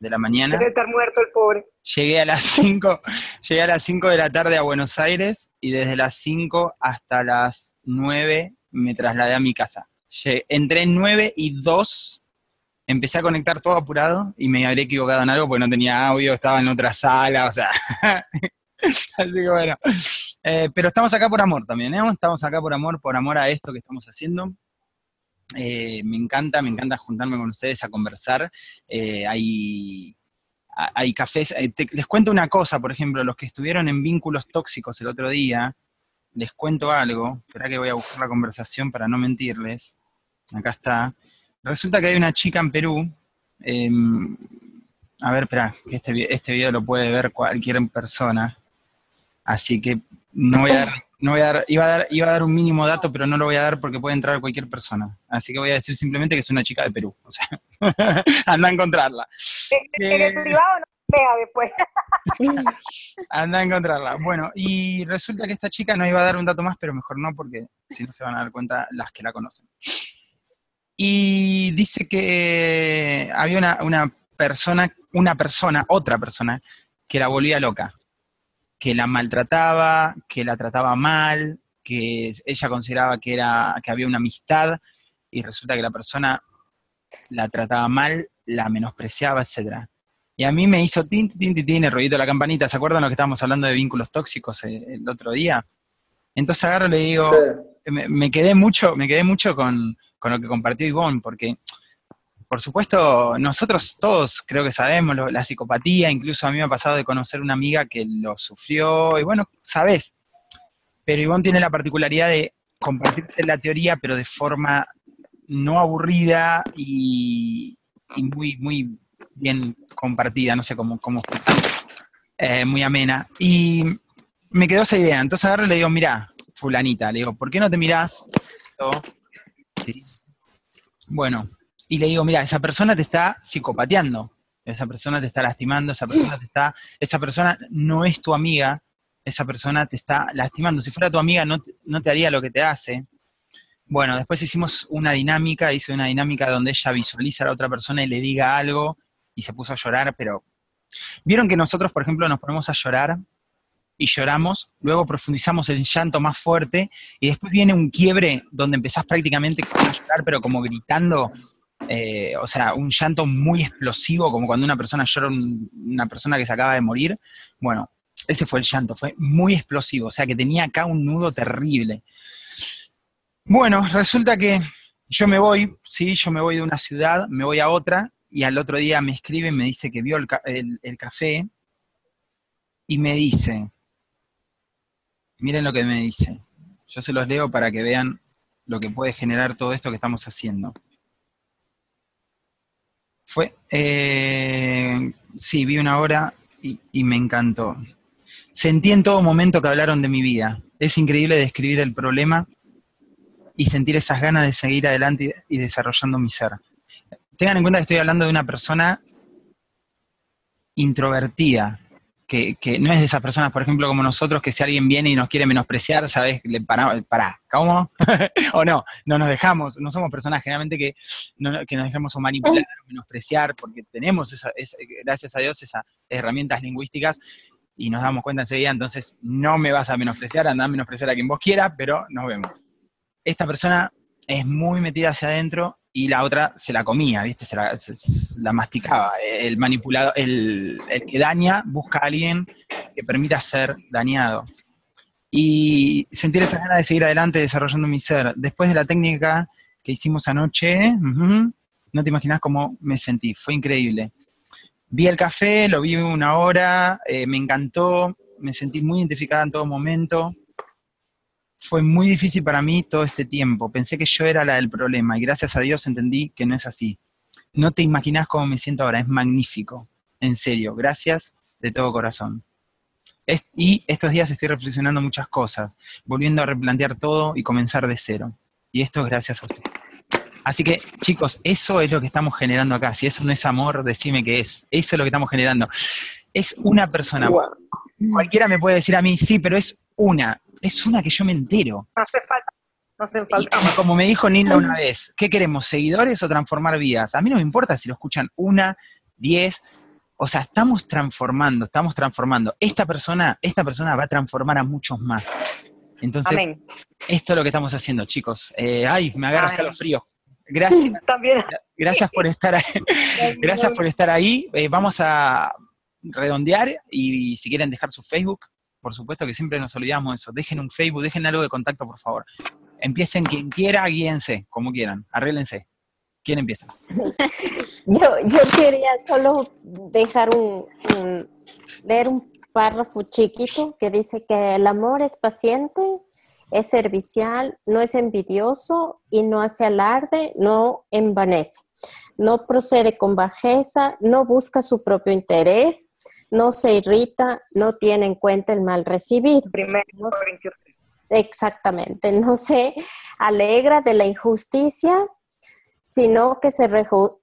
de la mañana. Debe estar muerto el pobre. Llegué a las [laughs] 5, llegué a las 5 de la tarde a Buenos Aires y desde las 5 hasta las 9 me trasladé a mi casa. entré en 9 y 2, empecé a conectar todo apurado y me habría equivocado en algo porque no tenía audio, estaba en otra sala, o sea. [laughs] Así que bueno. Eh, pero estamos acá por amor también, ¿eh? Estamos acá por amor, por amor a esto que estamos haciendo. Eh, me encanta, me encanta juntarme con ustedes a conversar. hay, hay cafés. les cuento una cosa, por ejemplo, los que estuvieron en vínculos tóxicos el otro día, les cuento algo. Espera que voy a buscar la conversación para no mentirles. Acá está. Resulta que hay una chica en Perú. Em, a ver, espera, este, este video lo puede ver cualquier persona. Así que no voy a dar no voy a dar, iba a dar, iba a dar un mínimo dato, pero no lo voy a dar porque puede entrar cualquier persona. Así que voy a decir simplemente que es una chica de Perú. O sea, [laughs] anda a encontrarla. En el privado no vea después. [laughs] anda a encontrarla. Bueno, y resulta que esta chica no iba a dar un dato más, pero mejor no, porque si no se van a dar cuenta las que la conocen. Y dice que había una, una persona, una persona, otra persona, que la volvía loca que la maltrataba, que la trataba mal, que ella consideraba que, era, que había una amistad y resulta que la persona la trataba mal, la menospreciaba, etc. Y a mí me hizo tin, tin, tin, tin, el ruido de la campanita. ¿Se acuerdan lo que estábamos hablando de vínculos tóxicos el, el otro día? Entonces agarro y le digo, me, me, quedé mucho, me quedé mucho con, con lo que compartió Ivonne, porque por supuesto, nosotros todos creo que sabemos lo, la psicopatía, incluso a mí me ha pasado de conocer una amiga que lo sufrió, y bueno, sabes, pero Ivonne tiene la particularidad de compartirte la teoría, pero de forma no aburrida y, y muy, muy bien compartida, no sé cómo, cómo eh, muy amena. Y me quedó esa idea, entonces agarro y le digo, mira, fulanita, le digo, ¿por qué no te mirás? ¿Sí? Bueno, y le digo, mira, esa persona te está psicopateando, esa persona te está lastimando, esa persona te está, esa persona no es tu amiga, esa persona te está lastimando. Si fuera tu amiga no, no te haría lo que te hace. Bueno, después hicimos una dinámica, hice una dinámica donde ella visualiza a la otra persona y le diga algo y se puso a llorar, pero vieron que nosotros, por ejemplo, nos ponemos a llorar y lloramos, luego profundizamos el llanto más fuerte y después viene un quiebre donde empezás prácticamente a llorar, pero como gritando eh, o sea, un llanto muy explosivo, como cuando una persona llora, un, una persona que se acaba de morir. Bueno, ese fue el llanto, fue muy explosivo, o sea que tenía acá un nudo terrible. Bueno, resulta que yo me voy, sí, yo me voy de una ciudad, me voy a otra, y al otro día me escribe, me dice que vio el, el café, y me dice, miren lo que me dice, yo se los leo para que vean lo que puede generar todo esto que estamos haciendo. Fue, eh, sí, vi una hora y, me encantó. Sentí en todo momento que hablaron de mi vida. Es increíble describir el problema y sentir esas ganas de seguir adelante y, y desarrollando mi ser. Tengan en cuenta que estoy hablando de una persona introvertida, que, que, no es de esas personas, por ejemplo, como nosotros, que si alguien viene y nos quiere menospreciar, ¿sabes? Le para, para ¿cómo? [laughs] o no, no nos dejamos, no somos personas generalmente que, no, que nos dejemos o manipular o menospreciar, porque tenemos, esa, esa, gracias a Dios, esas herramientas lingüísticas y nos damos cuenta enseguida, entonces no me vas a menospreciar, anda a menospreciar a quien vos quieras, pero nos vemos. Esta persona es muy metida hacia adentro y la otra se la comía, ¿viste? Se la, se, la masticaba. El manipulado, el, el, que daña busca a alguien que permita ser dañado. Y sentir esa ganas de seguir adelante desarrollando mi ser. Después de la técnica que hicimos anoche, no te imaginas cómo me sentí, fue increíble. Vi el café, lo vi una hora, eh, me encantó, me sentí muy identificada en todo momento fue muy difícil para mí todo este tiempo. Pensé que yo era la del problema y gracias a Dios entendí que no es así. No te imaginas cómo me siento ahora, es magnífico. En serio, gracias de todo corazón. Es, y estos días estoy reflexionando muchas cosas, volviendo a replantear todo y comenzar de cero. Y esto es gracias a usted. Así que, chicos, eso es lo que estamos generando acá. Si eso no es amor, decime qué es. Eso es lo que estamos generando. Es una persona. Wow. Cualquiera me puede decir a mí, sí, pero es una es una que yo me entero. No hace falta. No hace falta. Y, como me dijo Nilda una vez, ¿qué queremos? ¿Seguidores o transformar vidas? A mí no me importa si lo escuchan una, diez, o sea, estamos transformando, estamos transformando. Esta persona, esta persona va a transformar a muchos más. Entonces, Amén. esto es lo que estamos haciendo, chicos. Eh, ay, me agarra escalofrío. Gracias. [laughs] También. Gracias por estar ahí. [laughs] Gracias por estar ahí. Eh, vamos a redondear y si quieren dejar su Facebook, por supuesto que siempre nos olvidamos de eso. Dejen un Facebook, dejen algo de contacto, por favor. Empiecen quien quiera, guíense, como quieran, arréglense. ¿Quién empieza? [laughs] yo, yo quería solo dejar un, un, leer un párrafo chiquito que dice que el amor es paciente, es servicial, no es envidioso y no hace alarde, no envanece. No procede con bajeza, no busca su propio interés, no se irrita, no tiene en cuenta el mal recibido. Primero, exactamente, no se alegra de la injusticia, sino que se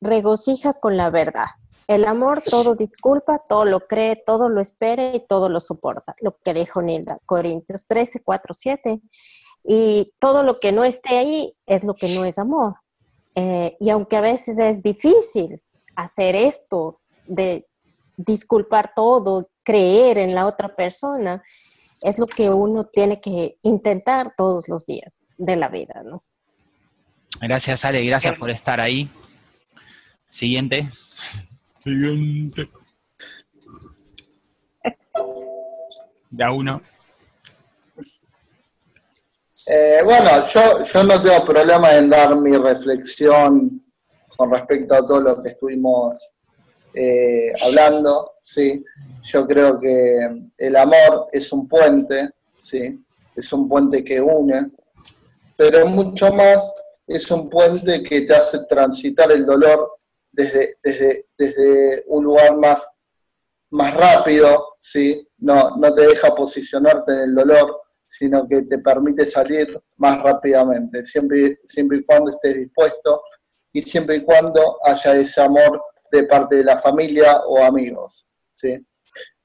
regocija con la verdad. El amor todo disculpa, todo lo cree, todo lo espera y todo lo soporta. Lo que dijo Nilda, Corintios 13, 4, 7. Y todo lo que no esté ahí es lo que no es amor. Eh, y aunque a veces es difícil hacer esto de disculpar todo, creer en la otra persona, es lo que uno tiene que intentar todos los días de la vida, ¿no? Gracias, Ale, gracias por estar ahí. Siguiente. Siguiente. Ya uno. Eh, bueno, yo, yo no tengo problema en dar mi reflexión con respecto a todo lo que estuvimos eh, hablando, ¿sí? Yo creo que el amor es un puente, ¿sí? Es un puente que une, pero mucho más es un puente que te hace transitar el dolor desde, desde, desde un lugar más, más rápido, ¿sí? No, no te deja posicionarte en el dolor, sino que te permite salir más rápidamente, siempre, siempre y cuando estés dispuesto y siempre y cuando haya ese amor de parte de la familia o amigos. ¿sí?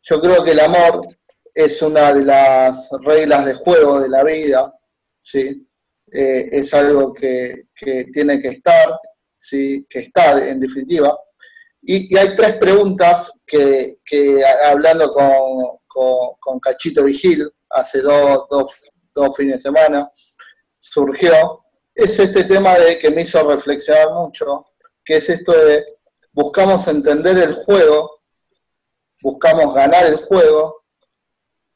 Yo creo que el amor es una de las reglas de juego de la vida, ¿sí? Eh, es algo que, tiene que estar, ¿sí? que está en definitiva. Y, hay tres preguntas que, hablando con, con, Cachito Vigil hace dos, dos, dos fines de semana, surgió, es este tema de que me hizo reflexionar mucho, que es esto de buscamos entender el juego, buscamos ganar el juego,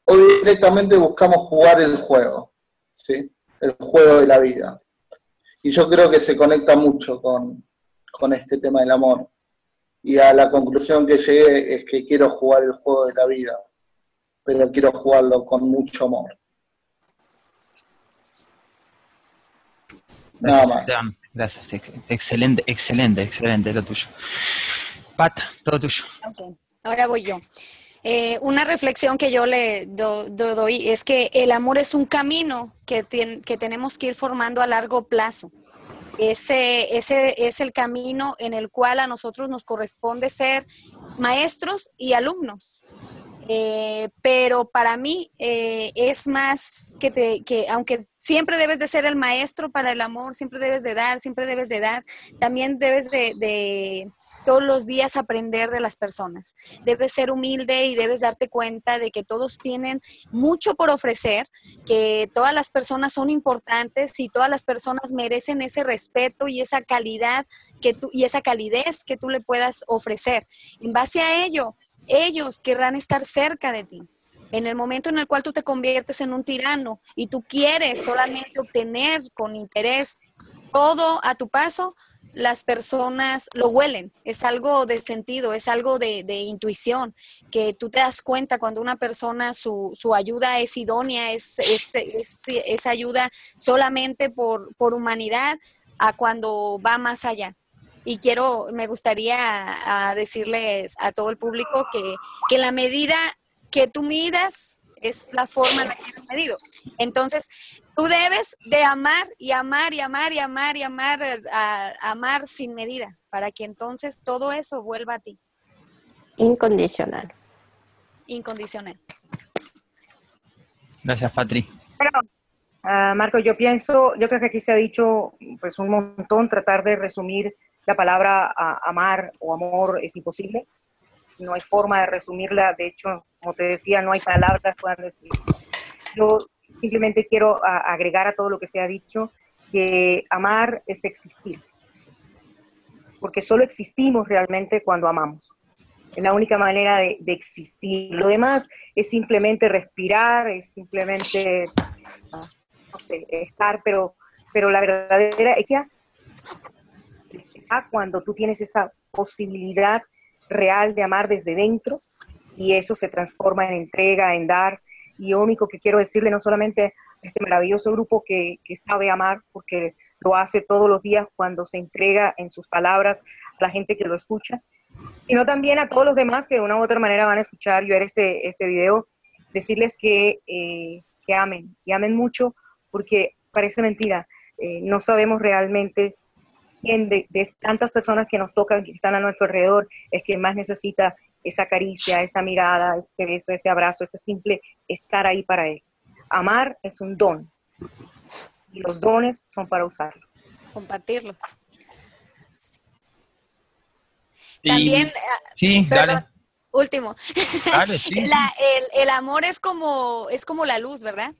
o directamente buscamos jugar el juego, ¿sí? el juego de la vida. Y yo creo que se conecta mucho con, con este tema del amor. Y a la conclusión que llegué es que quiero jugar el juego de la vida, pero quiero jugarlo con mucho amor. Nada más. Gracias, excelente, excelente, excelente lo tuyo. Pat, todo tuyo. Ahora voy yo. Eh, una reflexión que yo le doy es que el amor es un camino que, que tenemos que ir formando a largo plazo. Ese, ese es el camino en el cual a nosotros nos corresponde ser maestros y alumnos. Eh, pero para mí eh, es más que, que, aunque siempre debes de ser el maestro para el amor, siempre debes de dar, siempre debes de dar, también debes de, de todos los días aprender de las personas. Debes ser humilde y debes darte cuenta de que todos tienen mucho por ofrecer, que todas las personas son importantes y todas las personas merecen ese respeto y esa calidad que tú, y esa calidez que tú le puedas ofrecer. En base a ello, ellos querrán estar cerca de ti. En el momento en el cual tú te conviertes en un tirano y tú quieres solamente obtener con interés todo a tu paso, las personas lo huelen, es algo de sentido, es algo de, intuición, que tú te das cuenta cuando una persona, su, ayuda es idónea, es, es, ayuda solamente por, por humanidad, a cuando va más allá y quiero, me gustaría decirles a todo el público que, que la medida que tú midas es la forma en la que has medido. Entonces, tú debes de amar y amar y amar y amar y amar, a, amar sin medida, para que entonces todo eso vuelva a ti. Incondicional. Incondicional. Gracias, Patri. Ah, Marco, yo pienso, yo creo que aquí se ha dicho pues un montón, tratar de resumir la palabra amar o amor es imposible. No hay forma de resumirla. De hecho, como te decía, no hay palabras para Yo simplemente quiero agregar a todo lo que se ha dicho que amar es existir. Porque solo existimos realmente cuando amamos. Es la única manera de, existir. Lo demás es simplemente respirar, es simplemente no sé, estar, pero, pero la verdadera cuando tú tienes esa posibilidad real de amar desde dentro y eso se transforma en entrega, en dar. Y lo único que quiero decirle no solamente a este maravilloso grupo que, que sabe amar, porque lo hace todos los días cuando se entrega en sus palabras a la gente que lo escucha, sino también a todos los demás que de una u otra manera van a escuchar y ver este, este video, decirles que eh, que amen, y amen mucho, porque parece mentira, eh, no sabemos realmente quién de, tantas personas que nos tocan, que están a nuestro alrededor, es quien más necesita esa caricia, esa mirada, ese beso, ese abrazo, ese simple estar ahí para él. Amar es un don, y los dones son para usarlo. Compartirlo. También, sí, dale. último. [laughs] el, amor es como, es como la luz, ¿verdad?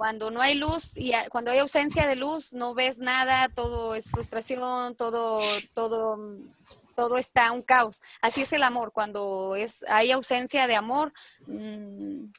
Cuando no hay luz y cuando hay ausencia de luz, no ves nada, todo es frustración, todo, todo, todo está un caos. Así es el amor. Cuando es, hay ausencia de amor, mmm,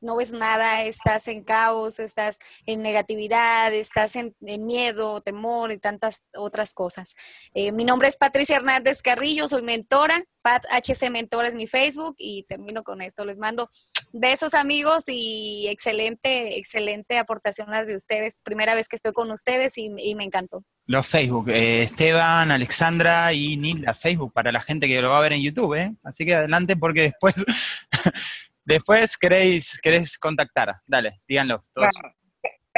no ves nada, estás en caos, estás en negatividad, estás en, miedo, temor y tantas otras cosas. Eh, mi nombre es Patricia Hernández Carrillo, soy mentora, Pat HC Mentor es mi Facebook y termino con esto. Les mando besos amigos y excelente, excelente aportación las de ustedes. Primera vez que estoy con ustedes y, me encantó. Los Facebook, eh, Esteban, Alexandra y Nilda, Facebook, para la gente que lo va a ver en YouTube, ¿eh? Así que adelante porque después [laughs] Después queréis, queréis contactar. Dale, díganlo.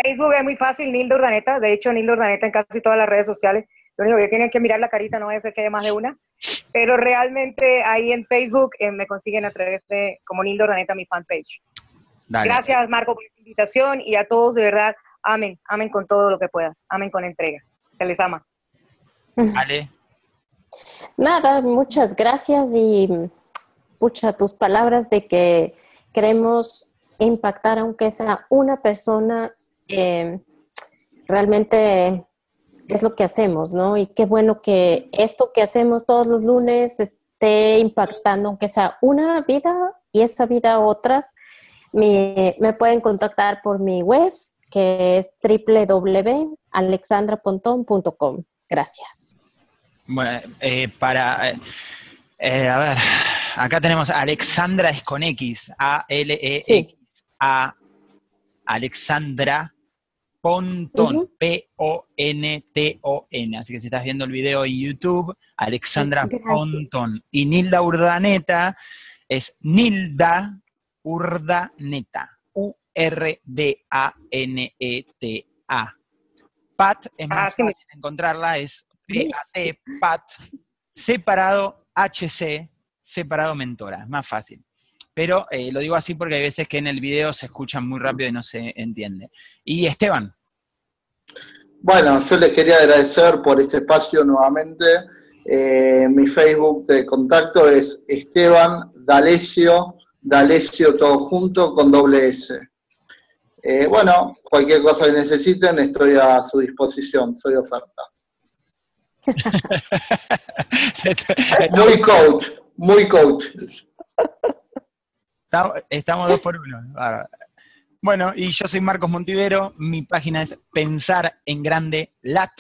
Facebook es muy fácil, Nildo Urdaneta. De hecho, Nildo Urdaneta en casi todas las redes sociales. Lo único que tienen que mirar la carita, no es que haya más de una. Pero realmente ahí en Facebook eh, me consiguen a través de como Nildo Urdaneta, mi fanpage. Gracias, Marco, por la invitación y a todos, de verdad, amen, amen con todo lo que puedan. Amen con entrega. Se les ama. Vale. Nada, muchas gracias y tus palabras de que queremos impactar, aunque sea una persona, eh, realmente es lo que hacemos, ¿no? Y qué bueno que esto que hacemos todos los lunes esté impactando, aunque sea una vida y esa vida otras. Me, pueden contactar por mi web, que es www.alexandrapontón.com. Gracias. Bueno, eh, para, eh, a ver, acá tenemos Alexandra es con X, A-L-E-X-A, Alexandra Pontón, P-O-N-T-O-N. Así que si estás viendo el video en YouTube, Alexandra Pontón. Y Nilda Urdaneta es Nilda Urdaneta, U-R-D-A-N-E-T-A. Pat es más ah, fácil encontrarla, es P-A-T, Pat, separado HC, separado mentora, es más fácil. Pero eh, lo digo así porque hay veces que en el video se escuchan muy rápido y no se entiende. Y Esteban. Bueno, yo les quería agradecer por este espacio nuevamente. Eh, mi Facebook de contacto es Esteban D'Alessio, D'Alessio todo junto con doble S. Eh, bueno, cualquier cosa que necesiten estoy a su disposición, soy oferta. [laughs] muy coach, muy coach. Estamos dos por uno. Bueno, y yo soy Marcos Montivero, mi página es Pensar en Grande Lat,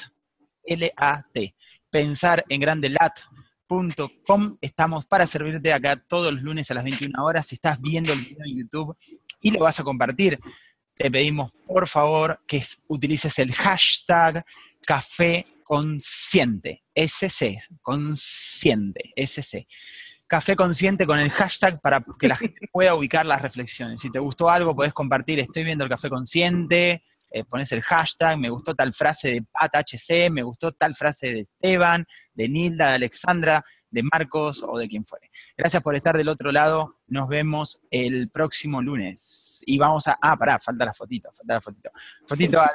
L-A-T, Pensar en Grande Lat.com. Estamos para servirte acá todos los lunes a las 21 horas. Si estás viendo el video en YouTube y lo vas a compartir, te pedimos por favor que utilices el hashtag café consciente, SC, consciente, SC. Café consciente con el hashtag para que la gente pueda ubicar las reflexiones. Si te gustó algo, podés compartir, estoy viendo el café consciente, eh, pones el hashtag, me gustó tal frase de Pat HC, me gustó tal frase de Esteban, de Nilda, de Alexandra, de Marcos o de quien fuere. Gracias por estar del otro lado. Nos vemos el próximo lunes. Y vamos a. Ah, pará, falta la fotito, falta la fotito. Fotito a la.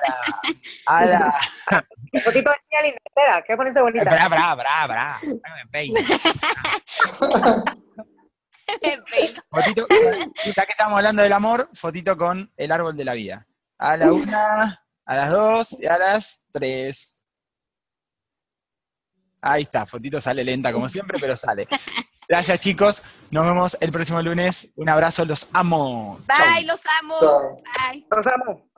A la. [laughs] fotito de linda, espera, que ponerse bonita. Pará, pará, pará, pará. [laughs] fotito, ya que estamos hablando del amor, fotito con el árbol de la vida. A la una, a las dos y a las tres. Ahí está, fotito sale lenta como siempre, pero sale. Gracias chicos, nos vemos el próximo lunes. Un abrazo, los amo. Bye, los amo. Bye. Los amo.